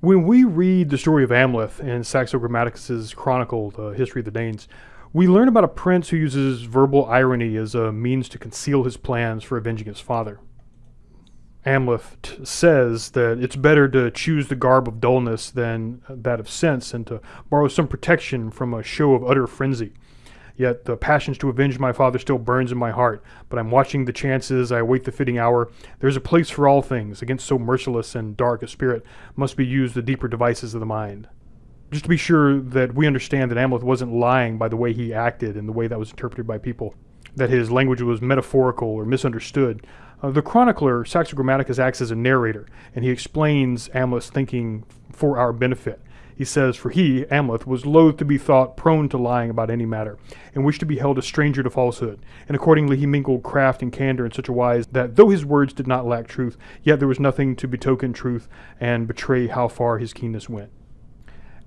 When we read the story of Amleth in Saxo Grammaticus's chronicle, The History of the Danes, we learn about a prince who uses verbal irony as a means to conceal his plans for avenging his father. Amleth says that it's better to choose the garb of dullness than that of sense and to borrow some protection from a show of utter frenzy. Yet the passions to avenge my father still burns in my heart, but I'm watching the chances, I await the fitting hour. There's a place for all things, against so merciless and dark a spirit must be used the deeper devices of the mind. Just to be sure that we understand that Amleth wasn't lying by the way he acted and the way that was interpreted by people, that his language was metaphorical or misunderstood. Uh, the chronicler, Saxo Grammaticus, acts as a narrator, and he explains Amleth's thinking for our benefit. He says, For he, Amleth, was loath to be thought prone to lying about any matter, and wished to be held a stranger to falsehood. And accordingly he mingled craft and candor in such a wise that though his words did not lack truth, yet there was nothing to betoken truth and betray how far his keenness went.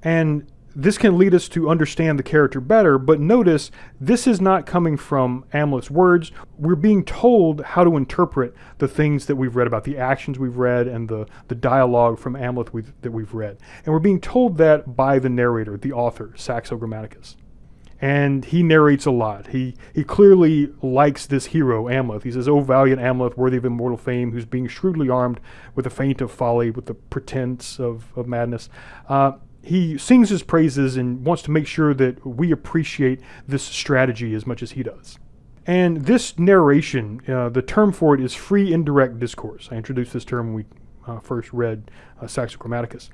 And this can lead us to understand the character better, but notice this is not coming from Amleth's words. We're being told how to interpret the things that we've read about, the actions we've read and the, the dialogue from Amleth we've, that we've read. And we're being told that by the narrator, the author, Saxo Grammaticus. And he narrates a lot. He he clearly likes this hero, Amleth. He says, O valiant Amleth, worthy of immortal fame, who's being shrewdly armed with the feint of folly, with the pretense of, of madness. Uh, he sings his praises and wants to make sure that we appreciate this strategy as much as he does. And this narration, uh, the term for it is free indirect discourse. I introduced this term when we uh, first read uh, Grammaticus.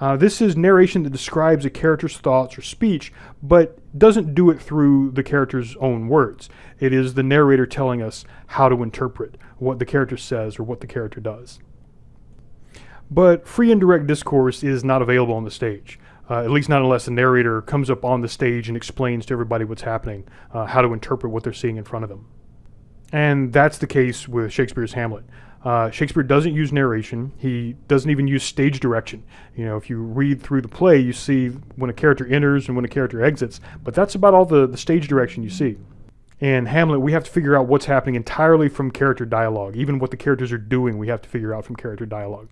Uh, this is narration that describes a character's thoughts or speech, but doesn't do it through the character's own words. It is the narrator telling us how to interpret what the character says or what the character does. But free indirect discourse is not available on the stage. Uh, at least not unless the narrator comes up on the stage and explains to everybody what's happening, uh, how to interpret what they're seeing in front of them. And that's the case with Shakespeare's Hamlet. Uh, Shakespeare doesn't use narration. He doesn't even use stage direction. You know, if you read through the play, you see when a character enters and when a character exits, but that's about all the, the stage direction you see. In Hamlet, we have to figure out what's happening entirely from character dialogue. Even what the characters are doing, we have to figure out from character dialogue.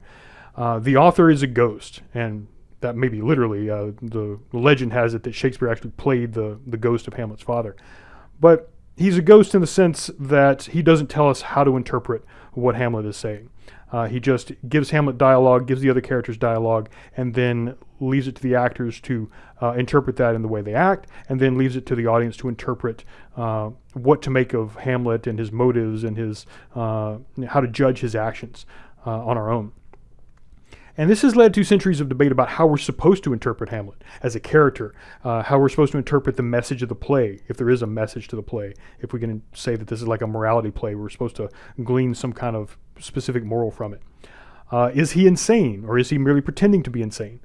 Uh, the author is a ghost, and that may be literally. Uh, the, legend has it that Shakespeare actually played the, the ghost of Hamlet's father. But he's a ghost in the sense that he doesn't tell us how to interpret what Hamlet is saying. Uh, he just gives Hamlet dialogue, gives the other characters dialogue, and then leaves it to the actors to uh, interpret that in the way they act, and then leaves it to the audience to interpret uh, what to make of Hamlet and his motives and his uh, how to judge his actions uh, on our own. And this has led to centuries of debate about how we're supposed to interpret Hamlet as a character, uh, how we're supposed to interpret the message of the play, if there is a message to the play. If we can say that this is like a morality play, we're supposed to glean some kind of specific moral from it. Uh, is he insane, or is he merely pretending to be insane?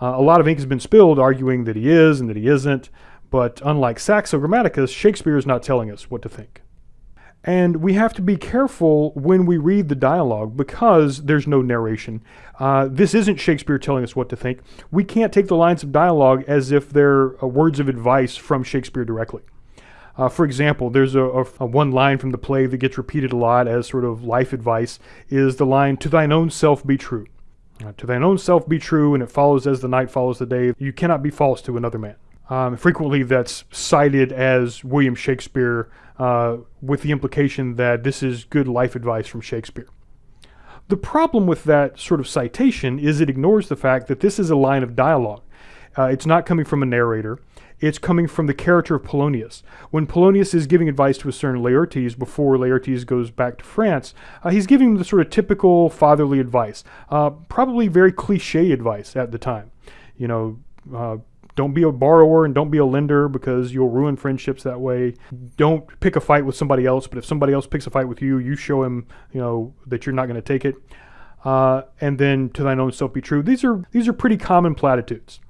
Uh, a lot of ink has been spilled arguing that he is and that he isn't, but unlike Saxo Grammaticus, Shakespeare is not telling us what to think. And we have to be careful when we read the dialogue because there's no narration. Uh, this isn't Shakespeare telling us what to think. We can't take the lines of dialogue as if they're uh, words of advice from Shakespeare directly. Uh, for example, there's a, a, a, one line from the play that gets repeated a lot as sort of life advice is the line, to thine own self be true. Uh, to thine own self be true, and it follows as the night follows the day. You cannot be false to another man. Um, frequently, that's cited as William Shakespeare uh, with the implication that this is good life advice from Shakespeare. The problem with that sort of citation is it ignores the fact that this is a line of dialogue. Uh, it's not coming from a narrator. It's coming from the character of Polonius. When Polonius is giving advice to a certain Laertes before Laertes goes back to France, uh, he's giving him the sort of typical fatherly advice, uh, probably very cliche advice at the time. You know, uh, don't be a borrower and don't be a lender because you'll ruin friendships that way. Don't pick a fight with somebody else, but if somebody else picks a fight with you, you show him, you know, that you're not going to take it. Uh, and then to thine own self be true. These are these are pretty common platitudes.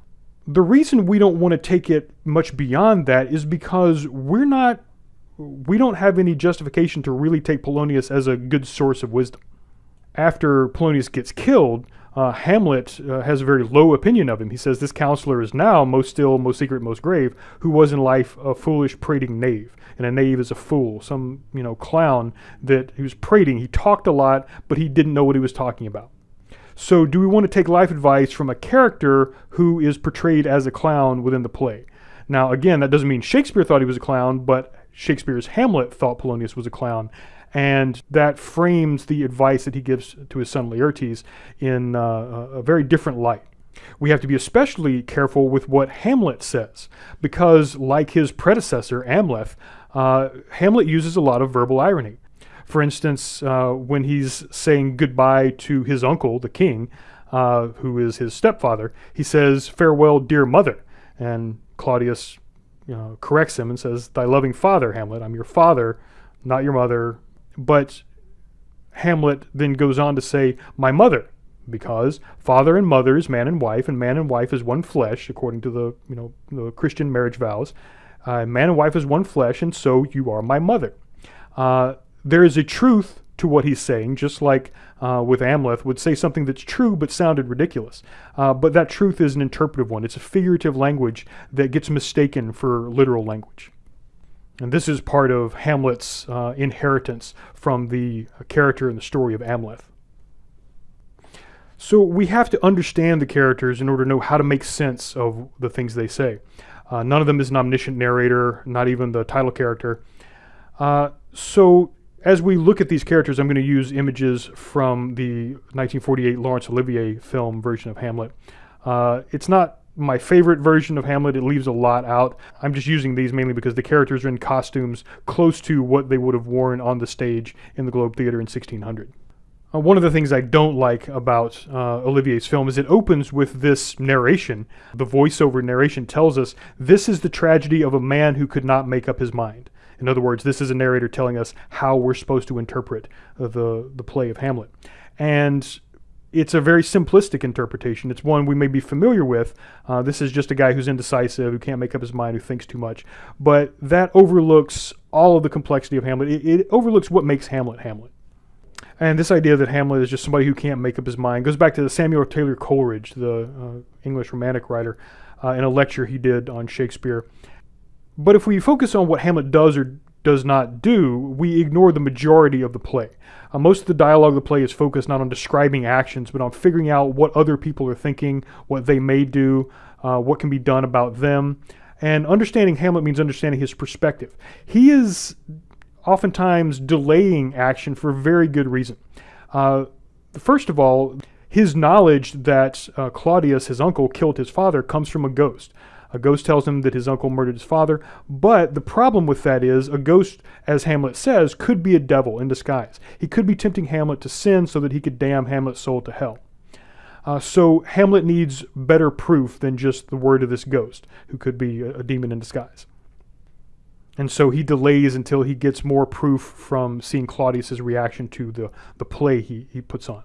The reason we don't want to take it much beyond that is because we're not we don't have any justification to really take Polonius as a good source of wisdom. After Polonius gets killed, uh, Hamlet uh, has a very low opinion of him. He says, This counselor is now most still, most secret, most grave, who was in life a foolish, prating knave. And a knave is a fool, some you know clown that he was prating. He talked a lot, but he didn't know what he was talking about. So, do we want to take life advice from a character who is portrayed as a clown within the play? Now, again, that doesn't mean Shakespeare thought he was a clown, but Shakespeare's Hamlet thought Polonius was a clown. And that frames the advice that he gives to his son Laertes in uh, a very different light. We have to be especially careful with what Hamlet says, because like his predecessor, Amleth, uh, Hamlet uses a lot of verbal irony. For instance, uh, when he's saying goodbye to his uncle, the king, uh, who is his stepfather, he says, Farewell, dear mother. And Claudius you know, corrects him and says, Thy loving father, Hamlet, I'm your father, not your mother. But Hamlet then goes on to say, My mother, because father and mother is man and wife, and man and wife is one flesh, according to the you know the Christian marriage vows. Uh, man and wife is one flesh, and so you are my mother. Uh, there is a truth to what he's saying, just like uh, with Amleth would say something that's true but sounded ridiculous. Uh, but that truth is an interpretive one. It's a figurative language that gets mistaken for literal language. And this is part of Hamlet's uh, inheritance from the character in the story of Amleth. So we have to understand the characters in order to know how to make sense of the things they say. Uh, none of them is an omniscient narrator, not even the title character. Uh, so as we look at these characters, I'm going to use images from the 1948 Laurence Olivier film version of Hamlet. Uh, it's not my favorite version of Hamlet. It leaves a lot out. I'm just using these mainly because the characters are in costumes close to what they would have worn on the stage in the Globe Theater in 1600. Uh, one of the things I don't like about uh, Olivier's film is it opens with this narration. The voiceover narration tells us this is the tragedy of a man who could not make up his mind. In other words, this is a narrator telling us how we're supposed to interpret uh, the, the play of Hamlet. And it's a very simplistic interpretation. It's one we may be familiar with. Uh, this is just a guy who's indecisive, who can't make up his mind, who thinks too much. But that overlooks all of the complexity of Hamlet. It, it overlooks what makes Hamlet Hamlet. And this idea that Hamlet is just somebody who can't make up his mind goes back to Samuel Taylor Coleridge, the uh, English Romantic writer, uh, in a lecture he did on Shakespeare. But if we focus on what Hamlet does or does not do, we ignore the majority of the play. Uh, most of the dialogue of the play is focused not on describing actions, but on figuring out what other people are thinking, what they may do, uh, what can be done about them. And understanding Hamlet means understanding his perspective. He is oftentimes delaying action for a very good reason. Uh, first of all, his knowledge that uh, Claudius, his uncle, killed his father comes from a ghost. A ghost tells him that his uncle murdered his father, but the problem with that is a ghost, as Hamlet says, could be a devil in disguise. He could be tempting Hamlet to sin so that he could damn Hamlet's soul to hell. Uh, so Hamlet needs better proof than just the word of this ghost, who could be a, a demon in disguise. And so he delays until he gets more proof from seeing Claudius's reaction to the, the play he, he puts on.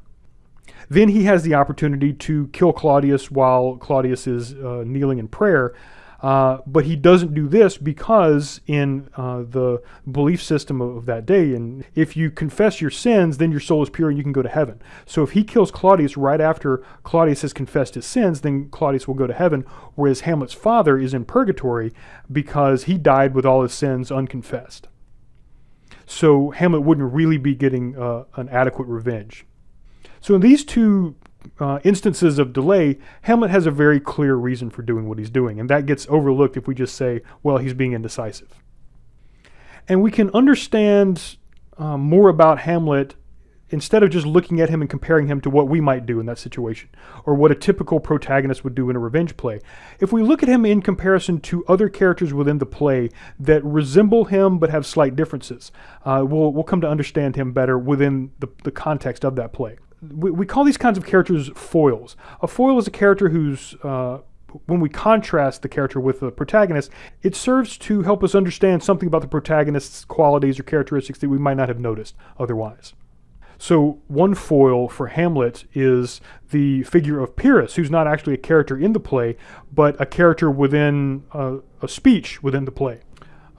Then he has the opportunity to kill Claudius while Claudius is uh, kneeling in prayer. Uh, but he doesn't do this because in uh, the belief system of, that day, and if you confess your sins, then your soul is pure and you can go to heaven. So if he kills Claudius right after Claudius has confessed his sins, then Claudius will go to heaven, whereas Hamlet's father is in purgatory because he died with all his sins unconfessed. So Hamlet wouldn't really be getting uh, an adequate revenge. So in these two uh, instances of delay, Hamlet has a very clear reason for doing what he's doing, and that gets overlooked if we just say, well, he's being indecisive. And we can understand uh, more about Hamlet instead of just looking at him and comparing him to what we might do in that situation, or what a typical protagonist would do in a revenge play. If we look at him in comparison to other characters within the play that resemble him but have slight differences, uh, we'll, we'll come to understand him better within the, the context of that play we, we call these kinds of characters foils. A foil is a character who's, uh, when we contrast the character with the protagonist, it serves to help us understand something about the protagonist's qualities or characteristics that we might not have noticed otherwise. So one foil for Hamlet is the figure of Pyrrhus, who's not actually a character in the play, but a character within uh, a speech within the play.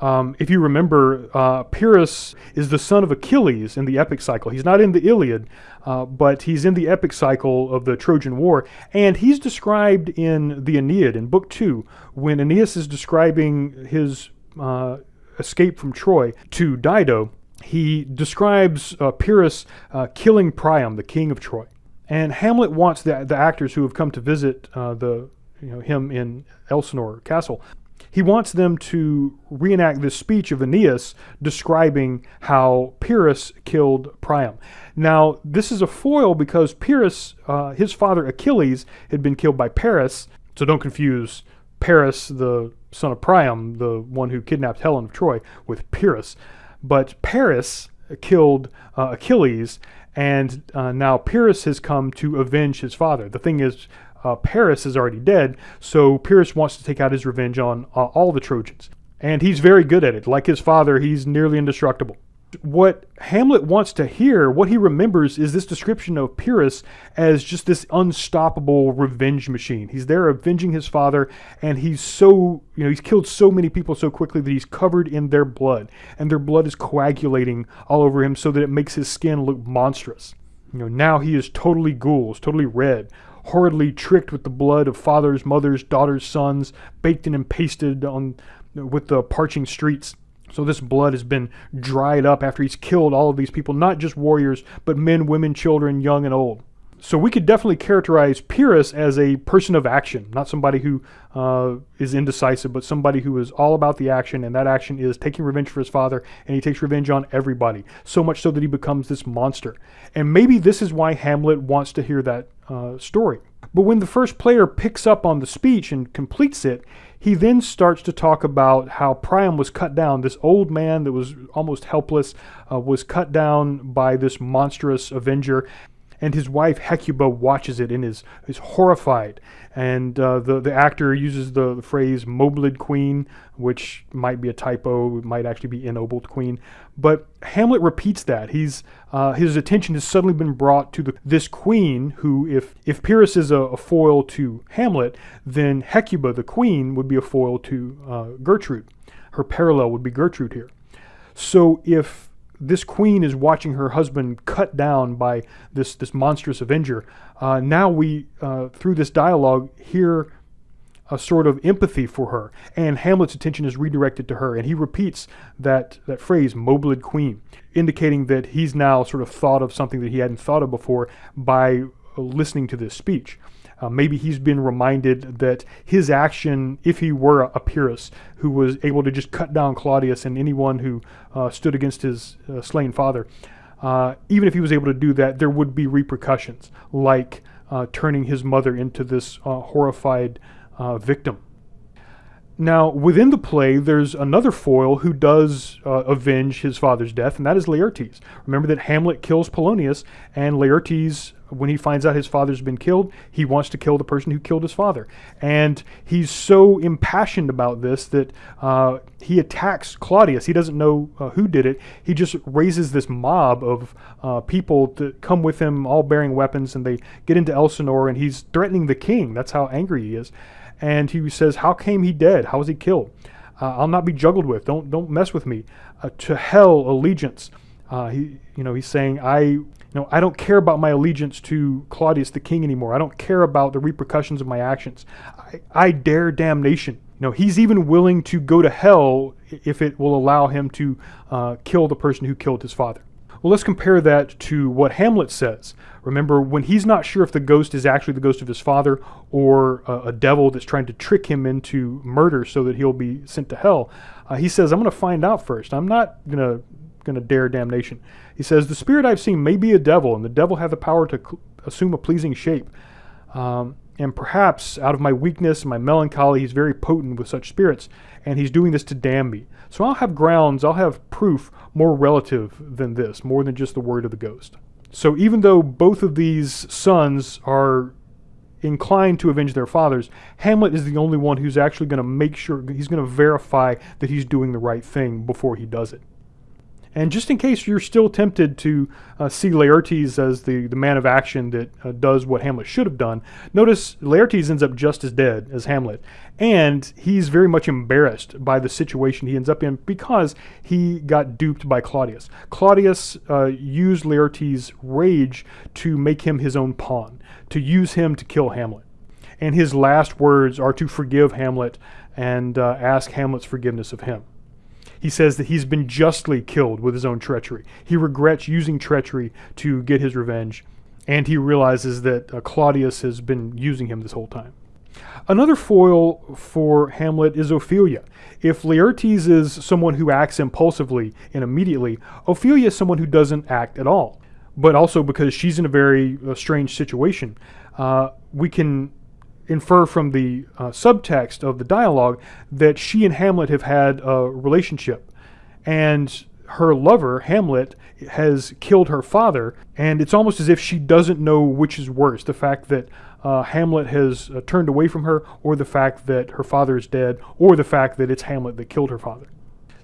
Um, if you remember, uh, Pyrrhus is the son of Achilles in the epic cycle. He's not in the Iliad, uh, but he's in the epic cycle of the Trojan War. And he's described in the Aeneid in Book 2 when Aeneas is describing his uh, escape from Troy to Dido. He describes uh, Pyrrhus uh, killing Priam, the king of Troy. And Hamlet wants the, the actors who have come to visit uh, the you know him in Elsinore Castle. He wants them to reenact this speech of Aeneas describing how Pyrrhus killed Priam. Now, this is a foil because Pyrrhus, uh, his father Achilles, had been killed by Paris. So don't confuse Paris, the son of Priam, the one who kidnapped Helen of Troy, with Pyrrhus. But Paris killed uh, Achilles, and uh, now Pyrrhus has come to avenge his father. The thing is, uh, Paris is already dead, so Pyrrhus wants to take out his revenge on uh, all the Trojans. And he's very good at it. Like his father, he's nearly indestructible. What Hamlet wants to hear, what he remembers, is this description of Pyrrhus as just this unstoppable revenge machine. He's there avenging his father, and he's so, you know, he's killed so many people so quickly that he's covered in their blood, and their blood is coagulating all over him so that it makes his skin look monstrous. You know, now he is totally gules, totally red, horridly tricked with the blood of fathers, mothers, daughters, sons, baked in and pasted on with the parching streets. So this blood has been dried up after he's killed all of these people, not just warriors, but men, women, children, young and old. So we could definitely characterize Pyrrhus as a person of action, not somebody who uh, is indecisive, but somebody who is all about the action, and that action is taking revenge for his father, and he takes revenge on everybody, so much so that he becomes this monster. And maybe this is why Hamlet wants to hear that uh, story. But when the first player picks up on the speech and completes it, he then starts to talk about how Priam was cut down. This old man that was almost helpless uh, was cut down by this monstrous avenger and his wife Hecuba watches it and is is horrified. And uh, the the actor uses the, the, phrase "mobled queen," which might be a typo, it might actually be ennobled queen. But Hamlet repeats that. He's uh, his attention has suddenly been brought to the, this queen, who, if if Pyrrhus is a, a, foil to Hamlet, then Hecuba, the queen, would be a foil to uh, Gertrude. Her parallel would be Gertrude here. So if this queen is watching her husband cut down by this this monstrous avenger. Uh, now we, uh, through this dialogue, hear a sort of empathy for her, and Hamlet's attention is redirected to her, and he repeats that that phrase "mobled queen," indicating that he's now sort of thought of something that he hadn't thought of before by listening to this speech. Uh, maybe he's been reminded that his action, if he were a, Pyrrhus who was able to just cut down Claudius and anyone who uh, stood against his uh, slain father, uh, even if he was able to do that, there would be repercussions, like uh, turning his mother into this horrified victim. Now, within the play, there's another foil who does uh, avenge his father's death, and that is Laertes. Remember that Hamlet kills Polonius, and Laertes, when he finds out his father's been killed, he wants to kill the person who killed his father. And he's so impassioned about this that uh, he attacks Claudius. He doesn't know uh, who did it. He just raises this mob of uh, people to come with him, all bearing weapons, and they get into Elsinore, and he's threatening the king. That's how angry he is and he says, "How came he dead? How was he killed? Uh, I'll not be juggled with. Don't don't mess with me. Uh, to hell allegiance." Uh, he, you know, he's saying, "I, you know, I don't care about my allegiance to Claudius the king anymore. I don't care about the repercussions of my actions. I, I dare damnation." You know, he's even willing to go to hell if it will allow him to uh, kill the person who killed his father. Well, let's compare that to what Hamlet says. Remember, when he's not sure if the ghost is actually the ghost of his father or a, a devil that's trying to trick him into murder so that he'll be sent to hell, uh, he says, I'm going to find out first. I'm not going to going to dare damnation. He says, the spirit I've seen may be a devil, and the devil have the power to assume a pleasing shape. Um, and perhaps out of my weakness and my melancholy, he's very potent with such spirits, and he's doing this to damn me. So I'll have grounds, I'll have proof more relative than this, more than just the word of the ghost. So even though both of these sons are inclined to avenge their fathers, Hamlet is the only one who's actually going to make sure, he's going to verify that he's doing the right thing before he does it. And just in case you're still tempted to uh, see Laertes as the, the man of action that uh, does what Hamlet should have done, notice Laertes ends up just as dead as Hamlet. And he's very much embarrassed by the situation he ends up in because he got duped by Claudius. Claudius uh, used Laertes' rage to make him his own pawn, to use him to kill Hamlet. And his last words are to forgive Hamlet and uh, ask Hamlet's forgiveness of him. He says that he's been justly killed with his own treachery. He regrets using treachery to get his revenge. and he realizes that uh, Claudius has been using him this whole time. Another foil for Hamlet is Ophelia. If Laertes is someone who acts impulsively and immediately, Ophelia is someone who doesn't act at all. But also because she's in a very uh, strange situation, uh, we can infer from the uh, subtext of the dialogue that she and Hamlet have had a relationship. And her lover, Hamlet, has killed her father, and it's almost as if she doesn't know which is worse the fact that uh, Hamlet has uh, turned away from her, or the fact that her father is dead, or the fact that it's Hamlet that killed her father.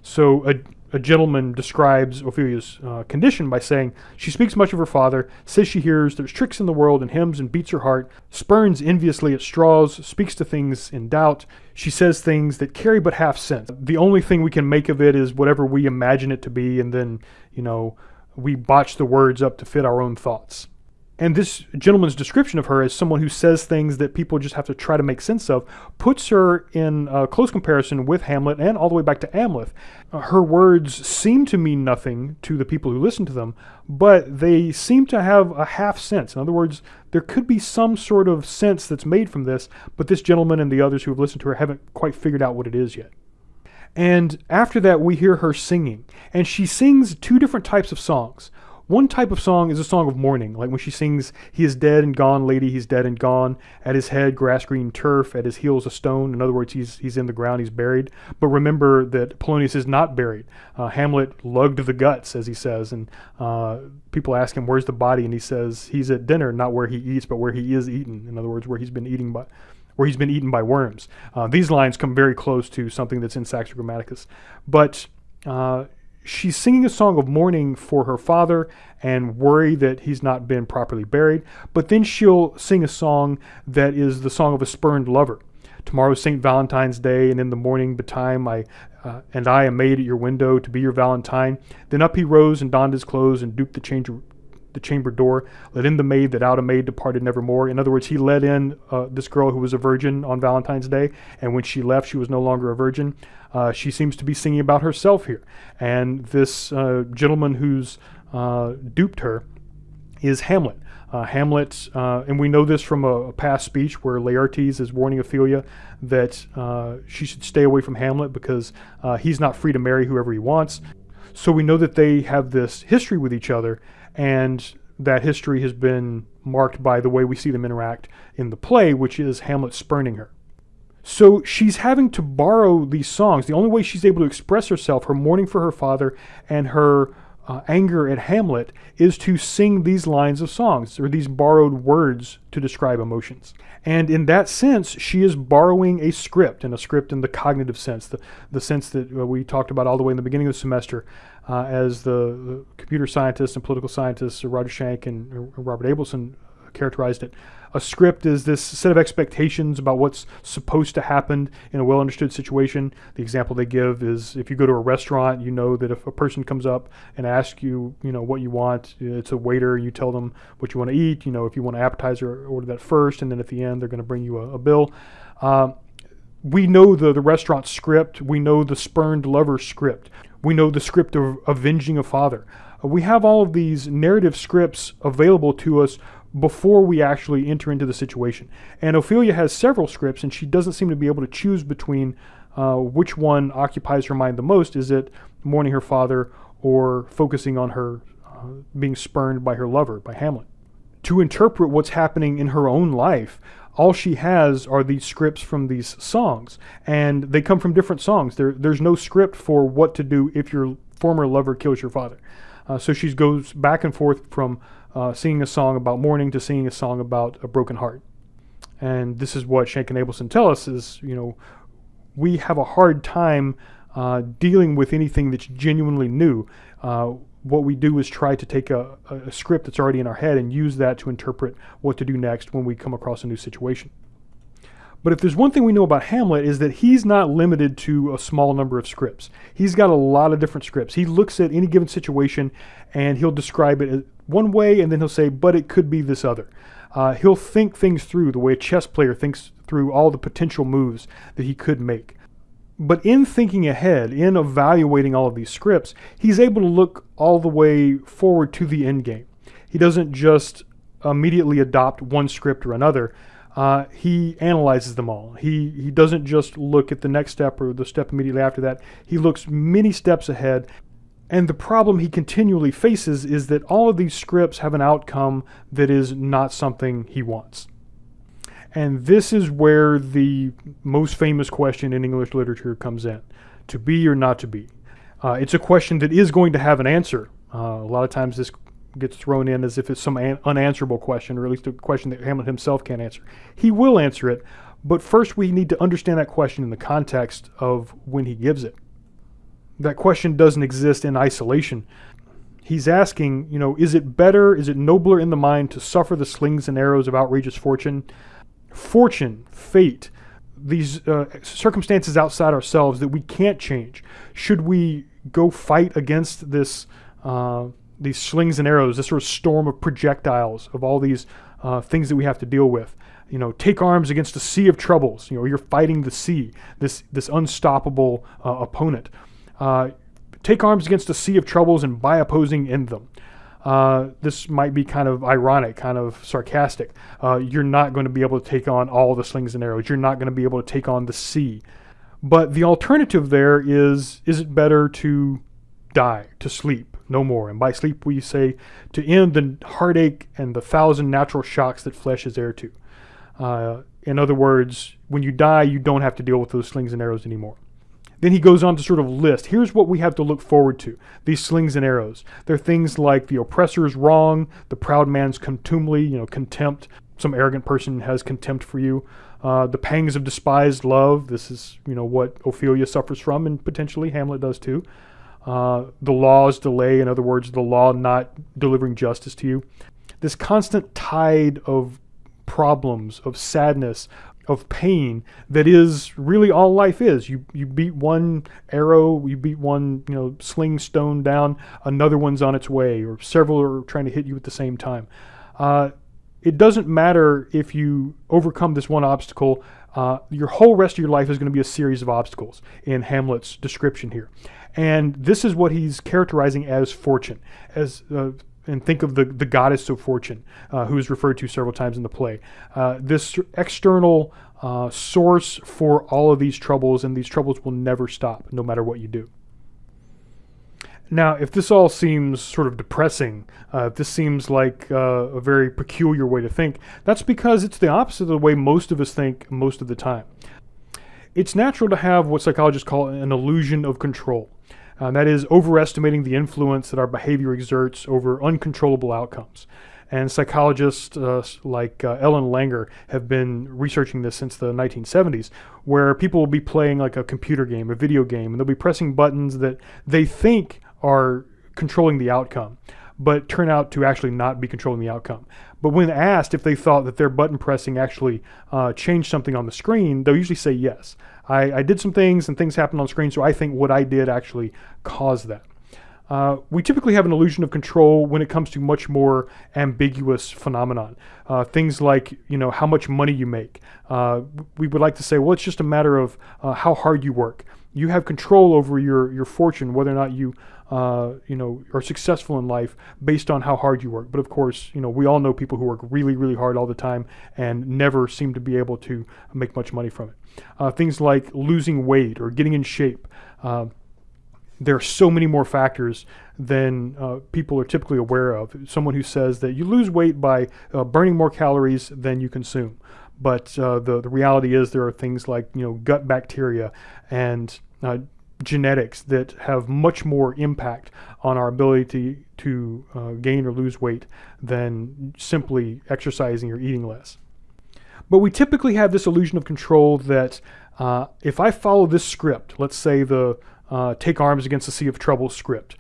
So a, a gentleman describes Ophelia's uh, condition by saying, She speaks much of her father, says she hears there's tricks in the world and hymns and beats her heart, spurns enviously at straws, speaks to things in doubt. She says things that carry but half sense. The only thing we can make of it is whatever we imagine it to be, and then, you know, we botch the words up to fit our own thoughts. And this gentleman's description of her as someone who says things that people just have to try to make sense of puts her in a close comparison with Hamlet and all the way back to Amleth. Uh, her words seem to mean nothing to the people who listen to them, but they seem to have a half sense. In other words, there could be some sort of sense that's made from this, but this gentleman and the others who have listened to her haven't quite figured out what it is yet. And after that, we hear her singing. And she sings two different types of songs. One type of song is a song of mourning, like when she sings, He is dead and gone, lady, he's dead and gone. At his head, grass green turf, at his heels, a stone. In other words, he's, he's in the ground, he's buried. But remember that Polonius is not buried. Uh, Hamlet lugged the guts, as he says, and uh, people ask him, Where's the body? And he says, He's at dinner, not where he eats, but where he is eaten. In other words, where he's been eating by where he's been eaten by worms. Uh, these lines come very close to something that's in Saxo Grammaticus. But uh, she's singing a song of mourning for her father and worry that he's not been properly buried. But then she'll sing a song that is the song of a spurned lover. Tomorrow's St. Valentine's Day, and in the morning betime I uh, and I am made at your window to be your Valentine. Then up he rose and donned his clothes and duped the chamber, the chamber door, let in the maid that out a maid departed nevermore. In other words, he let in uh, this girl who was a virgin on Valentine's Day, and when she left, she was no longer a virgin. Uh, she seems to be singing about herself here. And this uh, gentleman who's uh, duped her is Hamlet. Uh, Hamlet, uh, and we know this from a, a, past speech where Laertes is warning Ophelia that she should stay away from Hamlet because he's not free to marry whoever he wants. So we know that they have this history with each other, and that history has been marked by the way we see them interact in the play, which is Hamlet spurning her. So she's having to borrow these songs. The only way she's able to express herself, her mourning for her father and her uh, anger at Hamlet, is to sing these lines of songs or these borrowed words to describe emotions. And in that sense, she is borrowing a script, and a script in the cognitive sense, the, the sense that uh, we talked about all the way in the beginning of the semester, uh, as the, computer scientists and political scientists, Roger Schank and Robert Abelson, characterized it a script is this set of expectations about what's supposed to happen in a well understood situation. The example they give is if you go to a restaurant, you know that if a person comes up and asks you, you know, what you want, it's a waiter, you tell them what you want to eat. You know, if you want an appetizer, order that first, and then at the end, they're going to bring you a, a bill. Uh, we know the, the restaurant script, we know the spurned lover script, we know the script of avenging a father. Uh, we have all of these narrative scripts available to us before we actually enter into the situation. And Ophelia has several scripts, and she doesn't seem to be able to choose between uh, which one occupies her mind the most. Is it mourning her father or focusing on her uh, being spurned by her lover, by Hamlet? To interpret what's happening in her own life, all she has are these scripts from these songs, and they come from different songs. There, there's no script for what to do if your former lover kills your father. Uh, so she goes back and forth from uh, singing a song about mourning to singing a song about a broken heart. And this is what Schank and Abelson tell us is, you know, we have a hard time uh, dealing with anything that's genuinely new. What we do is try to take a, a script that's already in our head and use that to interpret what to do next when we come across a new situation. But if there's one thing we know about Hamlet is that he's not limited to a small number of scripts. He's got a lot of different scripts. He looks at any given situation and he'll describe it one way and then he'll say, but it could be this other. Uh, he'll think things through the way a chess player thinks through all the potential moves that he could make. But in thinking ahead, in evaluating all of these scripts, he's able to look all the way forward to the end game. He doesn't just immediately adopt one script or another. Uh, he analyzes them all. He he doesn't just look at the next step or the step immediately after that. He looks many steps ahead. And the problem he continually faces is that all of these scripts have an outcome that is not something he wants. And this is where the most famous question in English literature comes in to be or not to be. Uh, it's a question that is going to have an answer. Uh, a lot of times this gets thrown in as if it's some unanswerable question, or at least a question that Hamlet himself can't answer. He will answer it, but first we need to understand that question in the context of when he gives it. That question doesn't exist in isolation. He's asking, you know, is it better, is it nobler in the mind to suffer the slings and arrows of outrageous fortune? Fortune, fate, these uh, circumstances outside ourselves that we can't change. Should we go fight against this, uh, these slings and arrows, this sort of storm of projectiles, of all these uh, things that we have to deal with? You know, take arms against a sea of troubles. You know, you're fighting the sea, this this unstoppable uh, opponent. Uh, take arms against a sea of troubles and by opposing end them. Uh, this might be kind of ironic, kind of sarcastic. Uh, you're not going to be able to take on all the slings and arrows. You're not going to be able to take on the sea. But the alternative there is, is it better to die, to sleep, no more? And by sleep we say to end the heartache and the thousand natural shocks that flesh is heir to. Uh, in other words, when you die, you don't have to deal with those slings and arrows anymore. Then he goes on to sort of list here's what we have to look forward to these slings and arrows. They're things like the oppressor's wrong, the proud man's contumely, you know, contempt. Some arrogant person has contempt for you. Uh, the pangs of despised love. This is, you know, what Ophelia suffers from, and potentially Hamlet does too. Uh, the law's delay, in other words, the law not delivering justice to you. This constant tide of problems, of sadness, of pain that is really all life is. You you beat one arrow, you beat one you know sling stone down, another one's on its way, or several are trying to hit you at the same time. Uh, it doesn't matter if you overcome this one obstacle. Uh, your whole rest of your life is going to be a series of obstacles in Hamlet's description here, and this is what he's characterizing as fortune, as uh, and think of the, the goddess of fortune, uh, who is referred to several times in the play. Uh, this external uh, source for all of these troubles, and these troubles will never stop, no matter what you do. Now, if this all seems sort of depressing, uh, if this seems like uh, a very peculiar way to think, that's because it's the opposite of the way most of us think most of the time. It's natural to have what psychologists call an illusion of control. Uh, that is overestimating the influence that our behavior exerts over uncontrollable outcomes. And psychologists uh, like uh, Ellen Langer have been researching this since the 1970s, where people will be playing like a computer game, a video game, and they'll be pressing buttons that they think are controlling the outcome, but turn out to actually not be controlling the outcome. But when asked if they thought that their button pressing actually uh, changed something on the screen, they'll usually say yes. I, I did some things and things happened on screen, so I think what I did actually caused that. Uh, we typically have an illusion of control when it comes to much more ambiguous phenomenon. Uh, things like, you know, how much money you make. Uh, we would like to say, well, it's just a matter of uh, how hard you work. You have control over your, your fortune, whether or not you, uh, you know, are successful in life based on how hard you work. But of course, you know, we all know people who work really, really hard all the time and never seem to be able to make much money from it. Uh, things like losing weight or getting in shape. Uh, there are so many more factors than uh, people are typically aware of. Someone who says that you lose weight by uh, burning more calories than you consume. But uh, the, the reality is there are things like you know gut bacteria and uh, genetics that have much more impact on our ability to, to uh, gain or lose weight than simply exercising or eating less. But we typically have this illusion of control that uh, if I follow this script, let's say the uh, take arms against the sea of trouble script,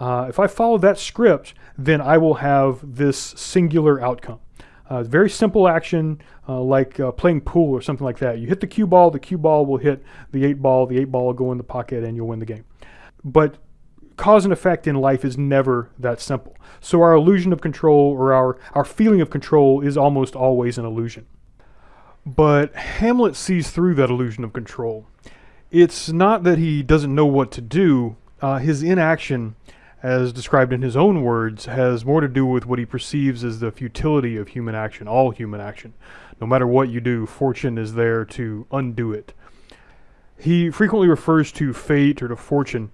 uh, if I follow that script, then I will have this singular outcome. Uh, very simple action uh, like uh, playing pool or something like that. You hit the cue ball, the cue ball will hit the eight ball, the eight ball will go in the pocket and you'll win the game. But cause and effect in life is never that simple. So our illusion of control or our, our feeling of control is almost always an illusion. But Hamlet sees through that illusion of control. It's not that he doesn't know what to do. Uh, his inaction as described in his own words, has more to do with what he perceives as the futility of human action, all human action. No matter what you do, fortune is there to undo it. He frequently refers to fate or to fortune.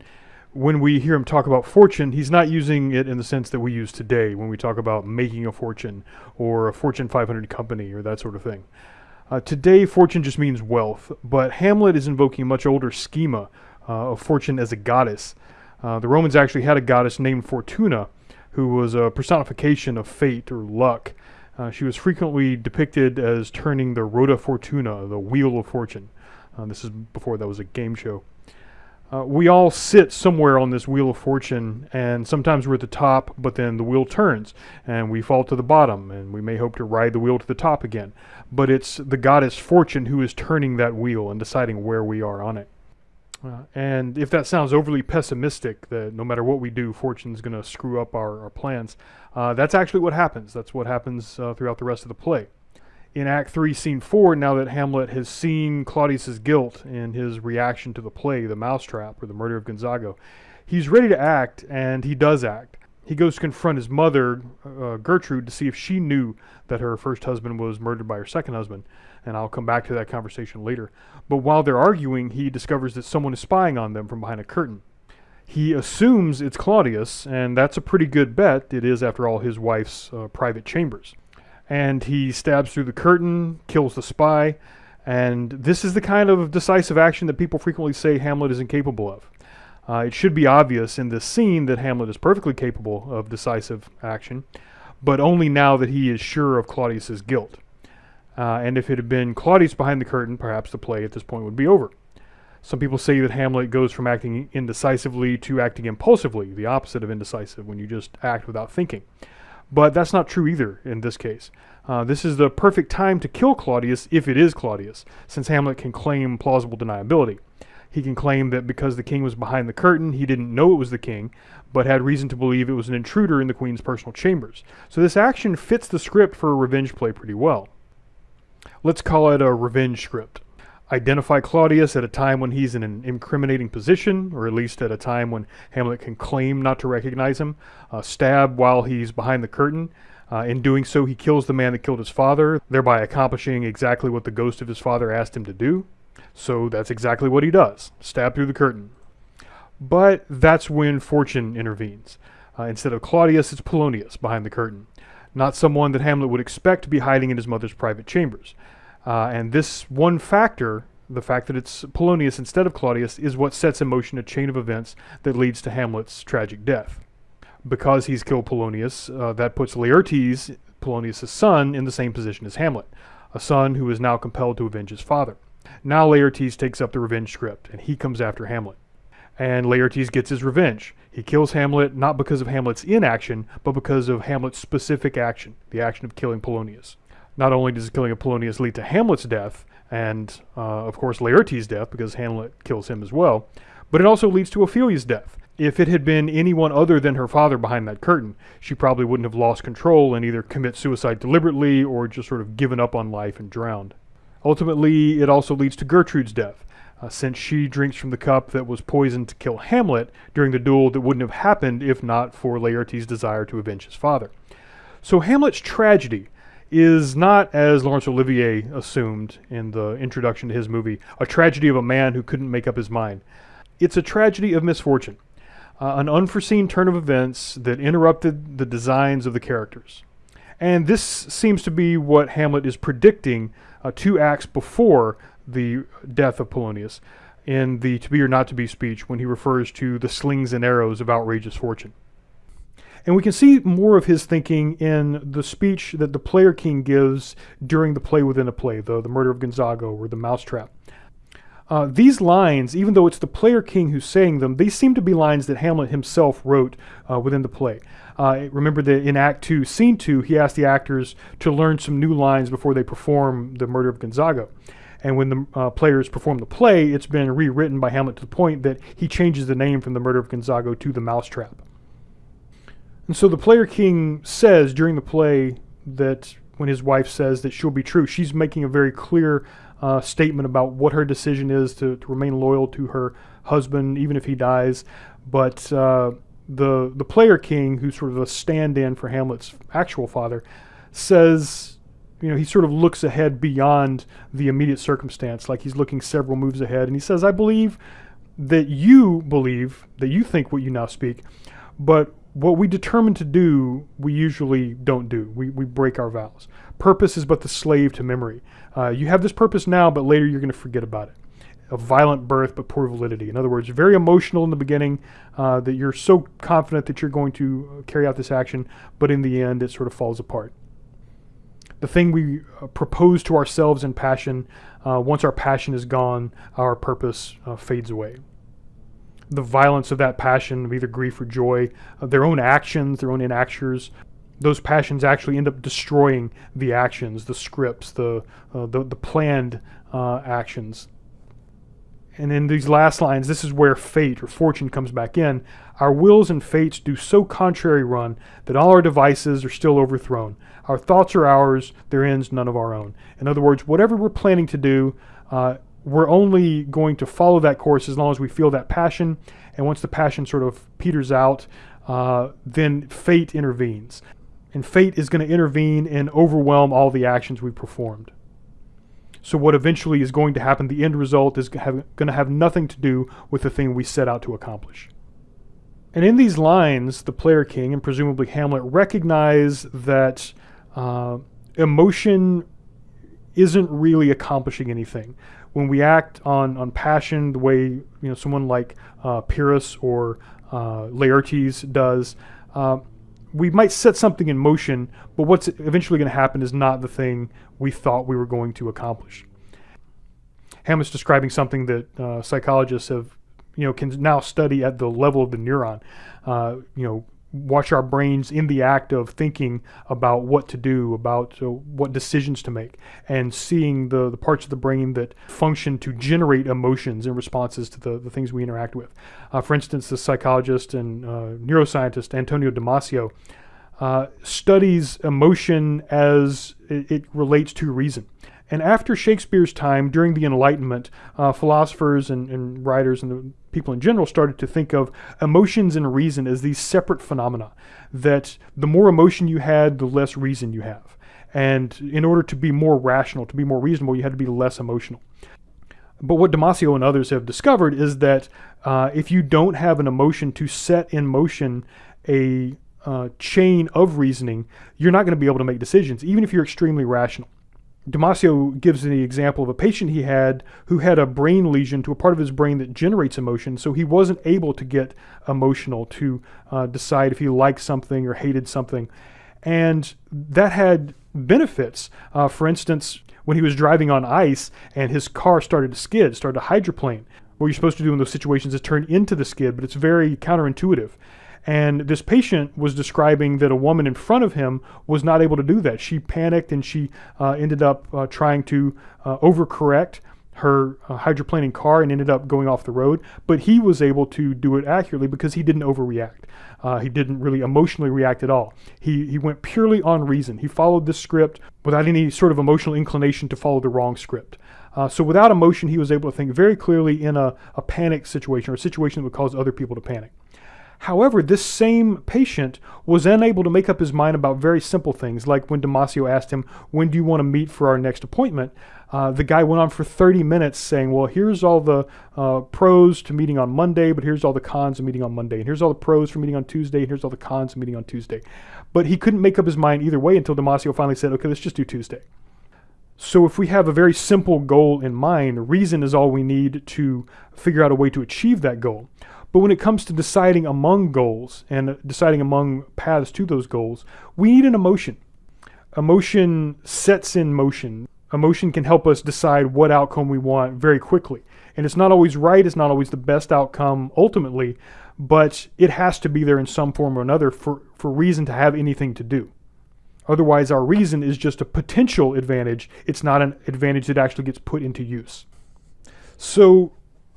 When we hear him talk about fortune, he's not using it in the sense that we use today when we talk about making a fortune or a Fortune 500 company or that sort of thing. Uh, today, fortune just means wealth, but Hamlet is invoking a much older schema uh, of fortune as a goddess. Uh, the Romans actually had a goddess named Fortuna, who was a personification of fate or luck. Uh, she was frequently depicted as turning the Rota Fortuna, the Wheel of Fortune. Uh, this is before that was a game show. Uh, we all sit somewhere on this wheel of fortune, and sometimes we're at the top, but then the wheel turns, and we fall to the bottom, and we may hope to ride the wheel to the top again. But it's the goddess Fortune who is turning that wheel and deciding where we are on it. Uh, and if that sounds overly pessimistic, that no matter what we do, fortune's going to screw up our, our plans, uh, that's actually what happens. That's what happens uh, throughout the rest of the play. In Act 3, Scene 4, now that Hamlet has seen Claudius's guilt in his reaction to the play, the mousetrap, or the murder of Gonzago, he's ready to act, and he does act. He goes to confront his mother, uh, Gertrude, to see if she knew that her first husband was murdered by her second husband and I'll come back to that conversation later. But while they're arguing, he discovers that someone is spying on them from behind a curtain. He assumes it's Claudius, and that's a pretty good bet. It is, after all, his wife's uh, private chambers. And he stabs through the curtain, kills the spy, and this is the kind of decisive action that people frequently say Hamlet is incapable of. Uh, it should be obvious in this scene that Hamlet is perfectly capable of decisive action, but only now that he is sure of Claudius's guilt. Uh, and if it had been Claudius behind the curtain, perhaps the play at this point would be over. Some people say that Hamlet goes from acting indecisively to acting impulsively, the opposite of indecisive, when you just act without thinking. But that's not true either in this case. Uh, this is the perfect time to kill Claudius if it is Claudius, since Hamlet can claim plausible deniability. He can claim that because the king was behind the curtain, he didn't know it was the king, but had reason to believe it was an intruder in the queen's personal chambers. So this action fits the script for a revenge play pretty well. Let's call it a revenge script. Identify Claudius at a time when he's in an incriminating position, or at least at a time when Hamlet can claim not to recognize him. Uh, stab while he's behind the curtain. Uh, in doing so, he kills the man that killed his father, thereby accomplishing exactly what the ghost of his father asked him to do. So that's exactly what he does stab through the curtain. But that's when fortune intervenes. Uh, instead of Claudius, it's Polonius behind the curtain not someone that Hamlet would expect to be hiding in his mother's private chambers. Uh, and this one factor, the fact that it's Polonius instead of Claudius, is what sets in motion a chain of events that leads to Hamlet's tragic death. Because he's killed Polonius, uh, that puts Laertes, Polonius' son, in the same position as Hamlet, a son who is now compelled to avenge his father. Now Laertes takes up the revenge script, and he comes after Hamlet. And Laertes gets his revenge. He kills Hamlet not because of Hamlet's inaction, but because of Hamlet's specific action, the action of killing Polonius. Not only does the killing of Polonius lead to Hamlet's death, and uh, of course Laertes' death, because Hamlet kills him as well, but it also leads to Ophelia's death. If it had been anyone other than her father behind that curtain, she probably wouldn't have lost control and either commit suicide deliberately or just sort of given up on life and drowned. Ultimately, it also leads to Gertrude's death uh, since she drinks from the cup that was poisoned to kill Hamlet during the duel that wouldn't have happened if not for Laertes' desire to avenge his father. So Hamlet's tragedy is not, as Laurence Olivier assumed in the introduction to his movie, a tragedy of a man who couldn't make up his mind. It's a tragedy of misfortune, uh, an unforeseen turn of events that interrupted the designs of the characters. And this seems to be what Hamlet is predicting uh, two acts before the death of Polonius in the To Be or Not to Be speech when he refers to the slings and arrows of outrageous fortune. And we can see more of his thinking in the speech that the player king gives during the play within a play, the, the murder of Gonzago or the mousetrap. Uh, these lines, even though it's the player king who's saying them, they seem to be lines that Hamlet himself wrote uh, within the play. Uh, remember that in Act 2, Scene 2, he asked the actors to learn some new lines before they perform the murder of Gonzago. And when the uh, players perform the play, it's been rewritten by Hamlet to the point that he changes the name from the murder of Gonzago to the mousetrap. And so the player king says during the play that when his wife says that she'll be true, she's making a very clear uh, statement about what her decision is to, to, remain loyal to her husband, even if he dies. But uh, the the player king, who's sort of a stand-in for Hamlet's actual father, says, you know, he sort of looks ahead beyond the immediate circumstance, like he's looking several moves ahead, and he says, "I believe that you believe that you think what you now speak, but what we determine to do, we usually don't do. We, we break our vows. Purpose is but the slave to memory. Uh, you have this purpose now, but later you're going to forget about it. A violent birth, but poor validity. In other words, very emotional in the beginning, uh, that you're so confident that you're going to carry out this action, but in the end, it sort of falls apart. The thing we uh, propose to ourselves in passion, uh, once our passion is gone, our purpose uh, fades away the violence of that passion, of either grief or joy, their own actions, their own enactures, those passions actually end up destroying the actions, the scripts, the uh, the, the, planned uh, actions. And in these last lines, this is where fate or fortune comes back in. Our wills and fates do so contrary run that all our devices are still overthrown. Our thoughts are ours, their ends none of our own. In other words, whatever we're planning to do, uh, we're only going to follow that course as long as we feel that passion. And once the passion sort of peters out, uh, then fate intervenes. And fate is going to intervene and overwhelm all the actions we performed. So what eventually is going to happen, the end result is going to have nothing to do with the thing we set out to accomplish. And in these lines, the player king and presumably Hamlet recognize that uh, emotion isn't really accomplishing anything when we act on, on passion the way you know someone like uh, Pyrrhus or uh, Laertes does, uh, we might set something in motion, but what's eventually going to happen is not the thing we thought we were going to accomplish. Hamlet's describing something that uh, psychologists have, you know, can now study at the level of the neuron. Uh, you know, watch our brains in the act of thinking about what to do, about uh, what decisions to make, and seeing the, the parts of the brain that function to generate emotions and responses to the, the things we interact with. Uh, for instance, the psychologist and uh, neuroscientist Antonio Damasio uh, studies emotion as it, it relates to reason. And after Shakespeare's time, during the Enlightenment, uh, philosophers and, and, writers and people in general started to think of emotions and reason as these separate phenomena. That the more emotion you had, the less reason you have. And in order to be more rational, to be more reasonable, you had to be less emotional. But what Damasio and others have discovered is that uh, if you don't have an emotion to set in motion a uh, chain of reasoning, you're not going to be able to make decisions, even if you're extremely rational. Damasio gives the example of a patient he had who had a brain lesion to a part of his brain that generates emotion, so he wasn't able to get emotional to uh, decide if he liked something or hated something. And that had benefits. Uh, for instance, when he was driving on ice and his car started to skid, started to hydroplane, what you're supposed to do in those situations is turn into the skid, but it's very counterintuitive. And this patient was describing that a woman in front of him was not able to do that. She panicked and she uh, ended up uh, trying to uh, overcorrect her uh, hydroplaning car and ended up going off the road. But he was able to do it accurately because he didn't overreact. Uh, he didn't really emotionally react at all. He, he went purely on reason. He followed the script without any sort of emotional inclination to follow the wrong script. Uh, so without emotion, he was able to think very clearly in a, a panic situation or a situation that would cause other people to panic. However, this same patient was unable to make up his mind about very simple things, like when Damasio asked him, When do you want to meet for our next appointment? Uh, the guy went on for 30 minutes saying, Well, here's all the uh, pros to meeting on Monday, but here's all the cons of meeting on Monday. And here's all the pros for meeting on Tuesday, and here's all the cons of meeting on Tuesday. But he couldn't make up his mind either way until Damasio finally said, Okay, let's just do Tuesday. So if we have a very simple goal in mind, reason is all we need to figure out a way to achieve that goal. But when it comes to deciding among goals and deciding among paths to those goals, we need an emotion. Emotion sets in motion. Emotion can help us decide what outcome we want very quickly. And it's not always right, it's not always the best outcome ultimately, but it has to be there in some form or another for, for reason to have anything to do. Otherwise, our reason is just a potential advantage. It's not an advantage that actually gets put into use. So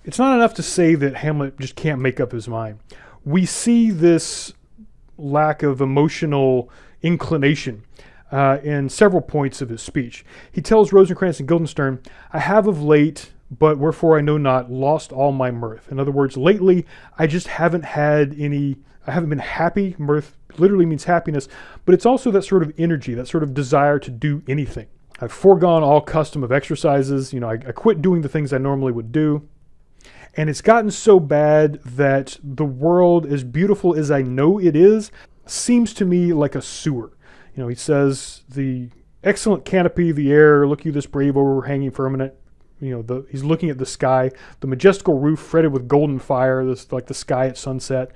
it's not enough to say that Hamlet just can't make up his mind. We see this lack of emotional inclination uh, in several points of his speech. He tells Rosencrantz and Guildenstern, I have of late, but wherefore I know not, lost all my mirth. In other words, lately I just haven't had any I haven't been happy. Mirth literally means happiness, but it's also that sort of energy, that sort of desire to do anything. I've foregone all custom of exercises. You know, I, I quit doing the things I normally would do. And it's gotten so bad that the world, as beautiful as I know it is, seems to me like a sewer. You know, he says, the excellent canopy, the air, look you this brave overhanging firmament. You know, the, he's looking at the sky, the majestical roof fretted with golden fire, this like the sky at sunset.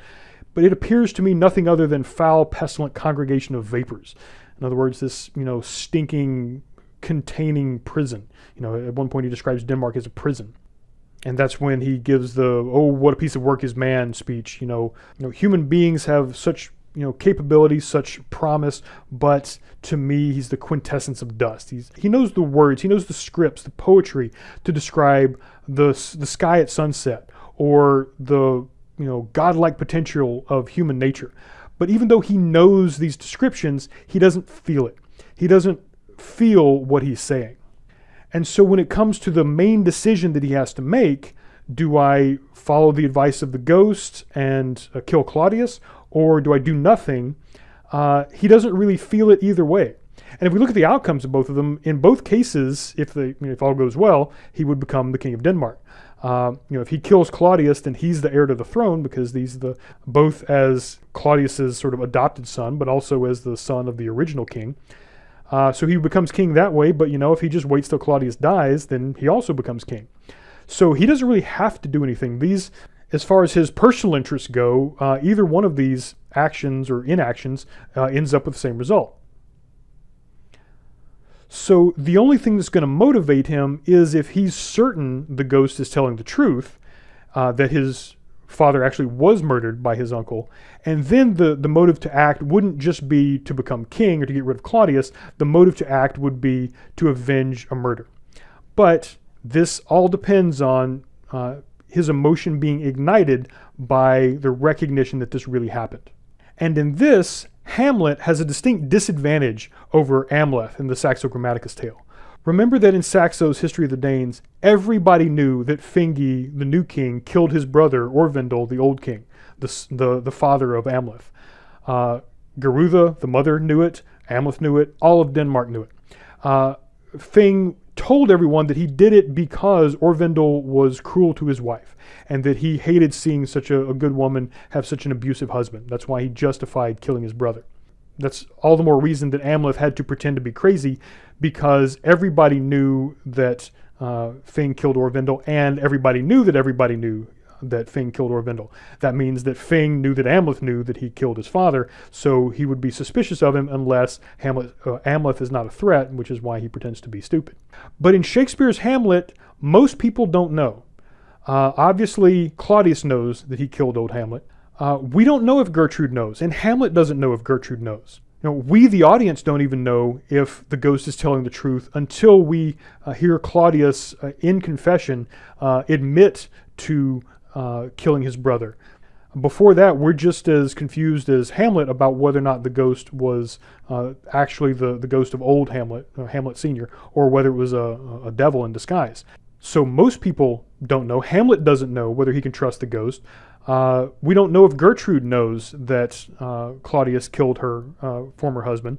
But it appears to me nothing other than foul, pestilent congregation of vapors. In other words, this, you know, stinking, containing prison. You know, at one point he describes Denmark as a prison. And that's when he gives the, oh, what a piece of work is man speech. You know, you know human beings have such you know capabilities, such promise, but to me, he's the quintessence of dust. He's he knows the words, he knows the scripts, the poetry to describe the the sky at sunset or the you know godlike potential of human nature. But even though he knows these descriptions, he doesn't feel it. He doesn't feel what he's saying. And so when it comes to the main decision that he has to make, do I follow the advice of the ghost and uh, kill Claudius, or do I do nothing? Uh, he doesn't really feel it either way. And if we look at the outcomes of both of them, in both cases, if the you know, if all goes well, he would become the king of Denmark. Uh, you know, if he kills Claudius, then he's the heir to the throne because he's the both as Claudius's sort of adopted son, but also as the son of the original king. Uh, so he becomes king that way. But you know, if he just waits till Claudius dies, then he also becomes king. So he doesn't really have to do anything. These, as far as his personal interests go, uh, either one of these actions or inactions uh, ends up with the same result. So the only thing that's going to motivate him is if he's certain the ghost is telling the truth, uh, that his father actually was murdered by his uncle. And then the, the motive to act wouldn't just be to become king or to get rid of Claudius. The motive to act would be to avenge a murder. But this all depends on uh, his emotion being ignited by the recognition that this really happened. And in this, Hamlet has a distinct disadvantage over Amleth in the Saxo Grammaticus tale. Remember that in Saxo's History of the Danes, everybody knew that Fingi, the new king, killed his brother, Orvendil, the old king, the, the, the father of Amleth. Uh, the mother, knew it. Amleth knew it. All of Denmark knew it. Uh, Feng told everyone that he did it because Orvendil was cruel to his wife and that he hated seeing such a, a good woman have such an abusive husband. That's why he justified killing his brother. That's all the more reason that Amleth had to pretend to be crazy because everybody knew that uh, Feng killed Orvendil and everybody knew that everybody knew that Feng killed Orvendil. That means that Feng knew that Amleth knew that he killed his father, so he would be suspicious of him unless Hamlet, uh, Amleth is not a threat, which is why he pretends to be stupid. But in Shakespeare's Hamlet, most people don't know. Uh, obviously, Claudius knows that he killed old Hamlet. Uh, we don't know if Gertrude knows, and Hamlet doesn't know if Gertrude knows. You know, we, the audience, don't even know if the ghost is telling the truth until we uh, hear Claudius uh, in confession uh, admit to uh, killing his brother. Before that, we're just as confused as Hamlet about whether or not the ghost was uh, actually the, the ghost of old Hamlet, Hamlet Sr., or whether it was a, a devil in disguise. So most people don't know. Hamlet doesn't know whether he can trust the ghost. Uh, we don't know if Gertrude knows that uh, Claudius killed her uh, former husband.